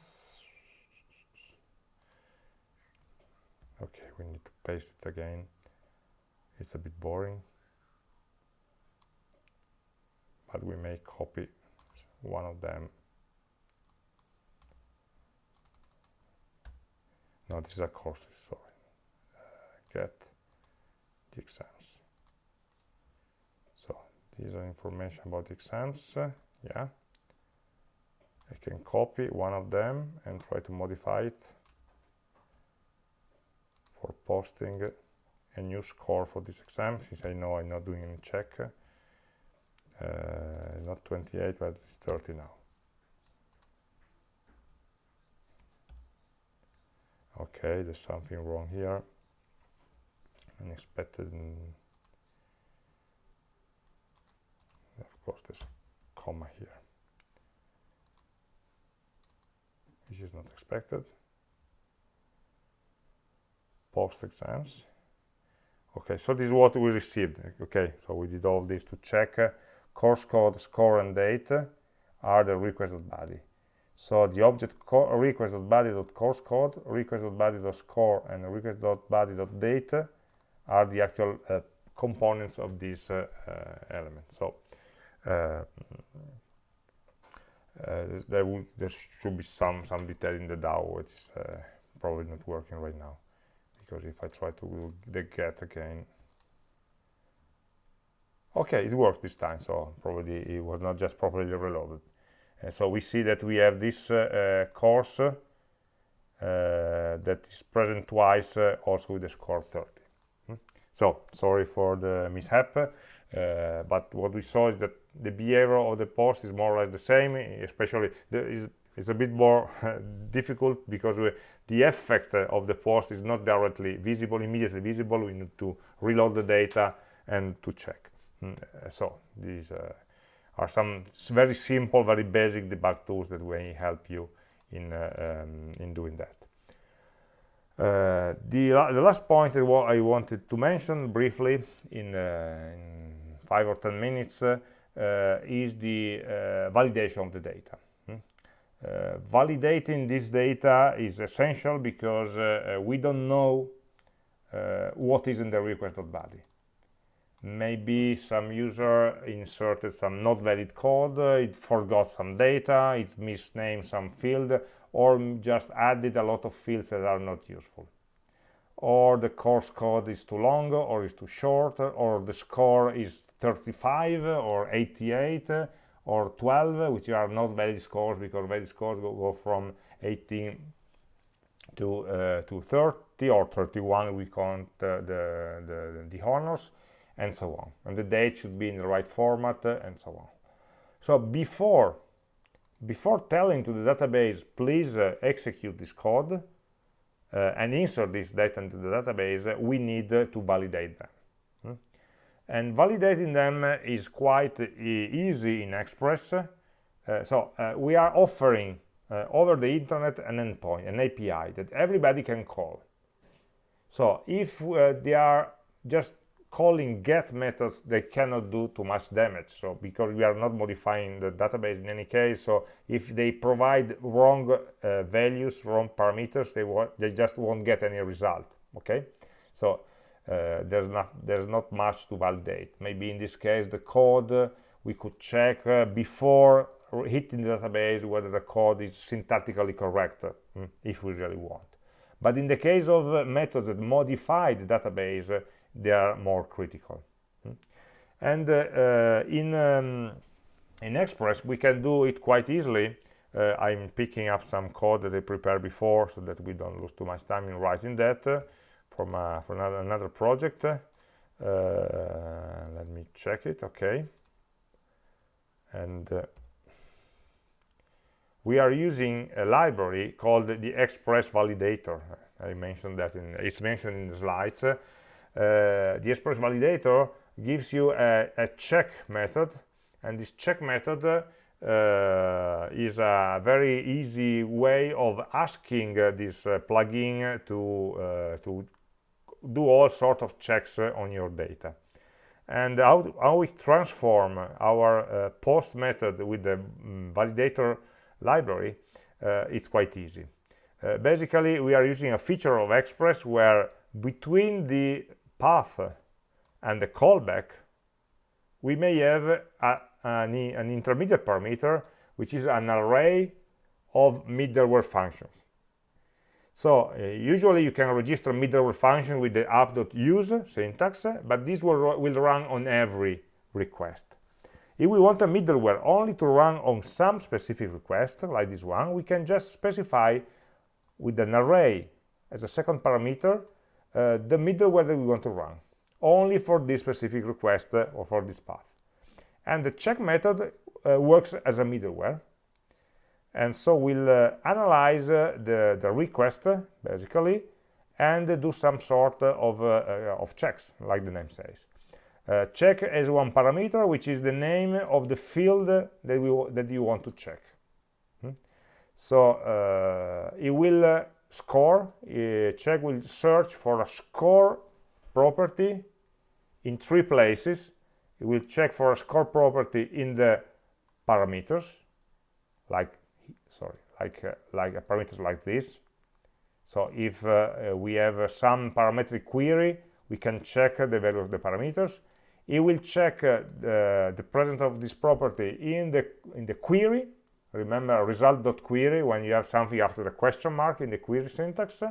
okay we need to paste it again. It's a bit boring. But we may copy one of them. No this is a courses sorry. Uh, get the exams these are information about exams yeah. I can copy one of them and try to modify it for posting a new score for this exam. Since I know I'm not doing any check uh, not 28 but it's 30 now. Okay there's something wrong here. Unexpected of course a comma here. Which is not expected. Post exams. Okay so this is what we received. Okay so we did all this to check uh, course code score and date are the requested body so the object request.body.course code, request.body.score, and request.body.date are the actual uh, components of this uh, uh, element. So uh, uh, there, will, there should be some some detail in the DAO, which is uh, probably not working right now, because if I try to do the get again, okay, it worked this time. So probably it was not just properly reloaded. And so we see that we have this uh, uh, course uh, that is present twice also with the score 30. Hmm? So sorry for the mishap, but what we saw is that the behavior of the post is more or less the same, especially it's a bit more difficult because we, the effect of the post is not directly visible, immediately visible. We need to reload the data and to check. Mm, so these uh, are some very simple, very basic debug tools that may help you in, uh, um, in doing that. Uh, the, the, last point that I wanted to mention briefly in, uh, in five or ten minutes uh, is the uh, validation of the data. Hmm? Uh, validating this data is essential because we don't know what is in the request.body maybe some user inserted some not valid code it forgot some data it misnamed some field or just added a lot of fields that are not useful or the course code is too long or is too short or the score is 35 or 88 or 12 which are not valid scores because valid scores go, go from 18 to uh, to 30 or 31 we count uh, the, the the honors and so on. And the date should be in the right format uh, and so on. So before, before telling to the database, please uh, execute this code uh, and insert this data into the database, we need uh, to validate them. And validating them uh, is quite easy in Express. so we are offering over the internet an endpoint, an API that everybody can call. So if they are just calling get methods they cannot do too much damage so because we are not modifying the database in any case so if they provide wrong uh, values wrong parameters they they just won't get any result okay so uh, there's not there's not much to validate. Maybe in this case the code uh, we could check uh, before hitting the database whether the code is syntactically correct mm, if we really want. But in the case of uh, methods that modify the database they are more critical hmm? and uh, uh, in um, in express we can do it quite easily. Uh, i'm picking up some code that i prepared before so that we don't lose too much time in writing that from uh, from another, project uh, let me check it okay. And uh, we are using a library called the express validator. I mentioned that in it's mentioned in the slides. Uh, the express validator gives you a, a, check method and this check method uh, is a very easy way of asking uh, this uh, plugin to uh, to do all sort of checks uh, on your data and how, how we transform our post method with the um, validator library it's quite easy basically we are using a feature of express where between the path and the callback, we may have a, an, an intermediate parameter, which is an array of middleware functions. So uh, usually you can register middleware function with the app.use syntax, but this will, will run on every request. If we want a middleware only to run on some specific request, like this one, we can just specify with an array as a second parameter uh, the middleware that we want to run, only for this specific request uh, or for this path. And the check method uh, works as a middleware, and so we'll uh, analyze uh, the, the request basically and do some sort of, uh, of checks like the name says. Uh, check as one parameter which is the name of the field that we that you want to check. Hmm? so uh, it will uh, score check will search for a score property in three places. It will check for a score property in the parameters like like uh, like parameters like this. So if uh, uh, we have some parametric query we can check the value of the parameters. It will check the, the presence of this property in the in the query. Remember result.query when you have something after the question mark in the query syntax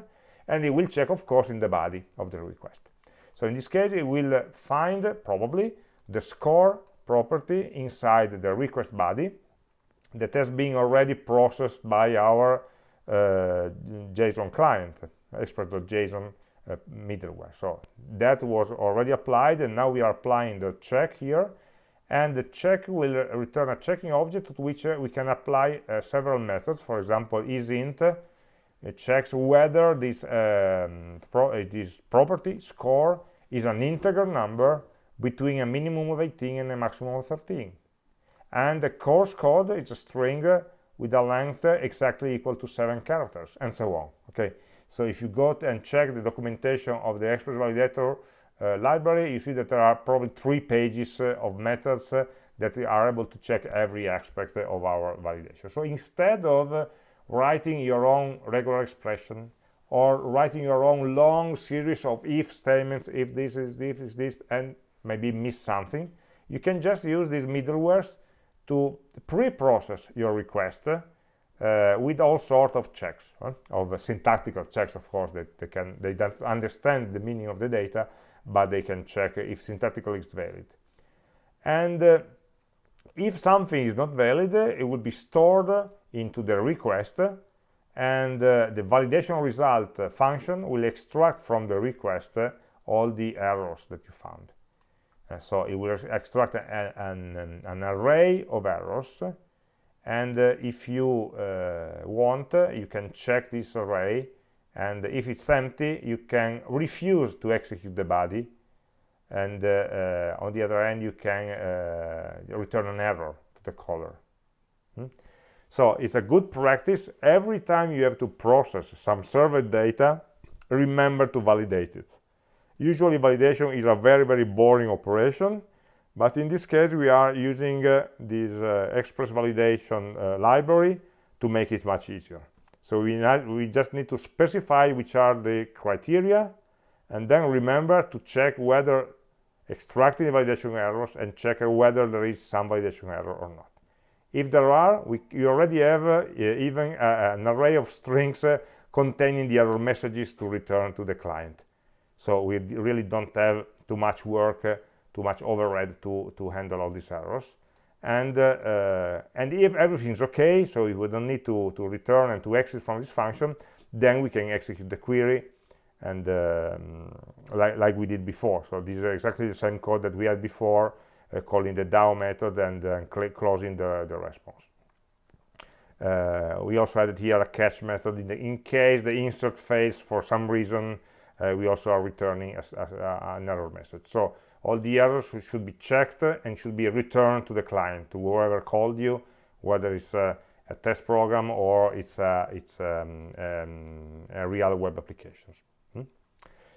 and it will check of course in the body of the request. So in this case it will find probably the score property inside the request body that has been already processed by our uh, JSON client, express.json uh, middleware. So that was already applied, and now we are applying the check here. And the check will return a checking object to which uh, we can apply uh, several methods. For example, isInt uh, checks whether this, um, pro uh, this property score is an integer number between a minimum of 18 and a maximum of 13 and the course code is a string with a length exactly equal to seven characters and so on okay? So if you go and check the documentation of the express validator uh, library you see that there are probably three pages uh, of methods uh, that are able to check every aspect of our validation. So instead of uh, writing your own regular expression or writing your own long series of if statements if this is this is this and maybe miss something you can just use these middlewares to pre-process your request uh, with all sorts of checks, huh? of uh, syntactical checks, of course, that they can they don't understand the meaning of the data, but they can check if syntactical is valid. And uh, if something is not valid, it will be stored into the request, and uh, the validation result function will extract from the request all the errors that you found. Uh, so it will extract an, an, array of errors and uh, if you uh, want you can check this array. And if it's empty you can refuse to execute the body. And uh, uh, on the other end you can uh, return an error to the caller. Hmm? so it's a good practice. Every time you have to process some server data remember to validate it Usually validation is a very, very boring operation, but in this case we are using uh, this uh, express validation uh, library to make it much easier. So we, we just need to specify which are the criteria and then remember to check whether extracting validation errors and check whether there is some validation error or not. If there are, we, you already have uh, even uh, an array of strings uh, containing the error messages to return to the client so we really don't have too much work uh, too much overhead to to handle all these errors. And uh, uh, and if everything's okay so we don't need to to return and to exit from this function then we can execute the query and um, like, like we did before. So this is exactly the same code that we had before uh, calling the DAO method and uh, closing the, the response. Uh, we also added here a catch method in, the, in case the insert fails for some reason we also are returning as, as, uh, an error message. So all the errors should be checked and should be returned to the client, to whoever called you, whether it's a, a test program or it's, a, it's um, um, a real web applications. Hmm?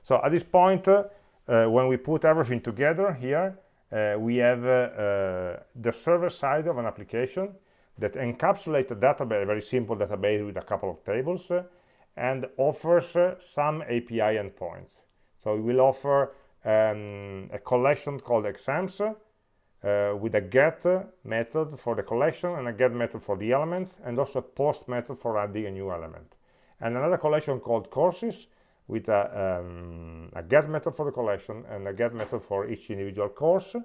So at this point, uh, when we put everything together here, uh, we have uh, uh, the server side of an application that encapsulates a database, a very simple database with a couple of tables, and offers uh, some API endpoints. So we will offer um, a collection called exams uh, with a get method for the collection and a get method for the elements and also a post method for adding a new element. and another collection called courses with a, um, a get method for the collection and a get method for each individual course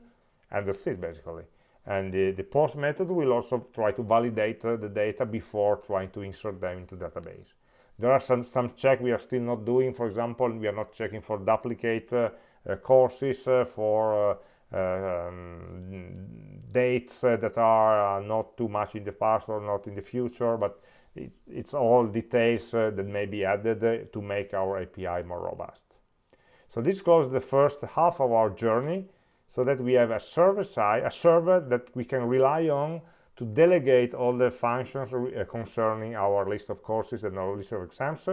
and that's it basically and the, the post method will also try to validate uh, the data before trying to insert them into database there are some some check we are still not doing. For example we are not checking for duplicate uh, uh, courses uh, for uh, um, dates uh, that are not too much in the past or not in the future but it, it's all details that may be added to make our API more robust. So this closes the first half of our journey so that we have a server side, a server that we can rely on to delegate all the functions uh, concerning our list of courses and our list of exams.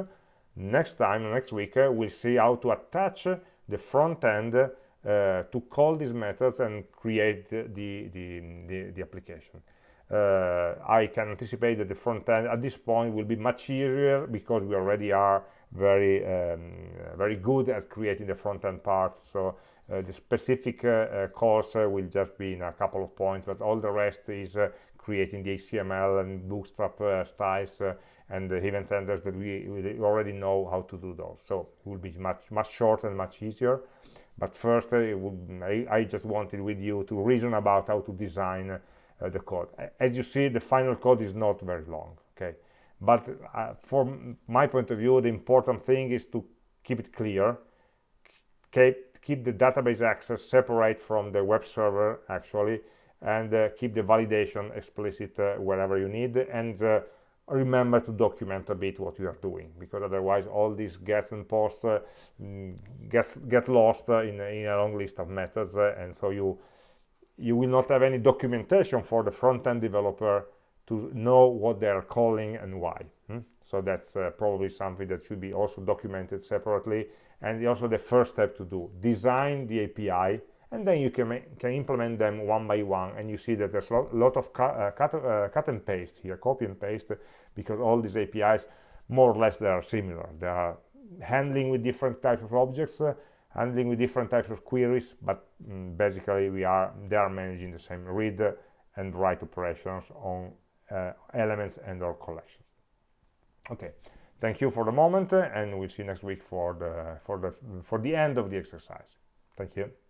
Next time, next week, uh, we'll see how to attach the front end uh, to call these methods and create the, the, the, the application. Uh, I can anticipate that the front end at this point will be much easier because we already are very um, very good at creating the front end part so uh, the specific uh, course will just be in a couple of points, but all the rest is creating the HTML and Bootstrap styles and the event handlers that we, we, already know how to do those. So it will be much much shorter and much easier. But first, uh, would, I, I, just wanted with you to reason about how to design uh, the code. As you see, the final code is not very long. Okay, but uh, from my point of view, the important thing is to keep it clear, keep keep the database access separate from the web server actually and uh, keep the validation explicit uh, wherever you need and uh, remember to document a bit what you are doing because otherwise all these gets and posts uh, mm, get, lost uh, in, in, a long list of methods uh, and so you you will not have any documentation for the front-end developer to know what they are calling and why hmm? so that's probably something that should be also documented separately and also the first step to do design the api and then you can can implement them one by one. And you see that there's a lot of cut, uh, cut, uh, cut and paste here copy and paste because all these apis more or less they are similar. They are handling with different types of objects uh, handling with different types of queries but mm, basically we are they are managing the same read and write operations on uh, elements and or collections. Okay. Thank you for the moment and we'll see you next week for the for the for the end of the exercise. Thank you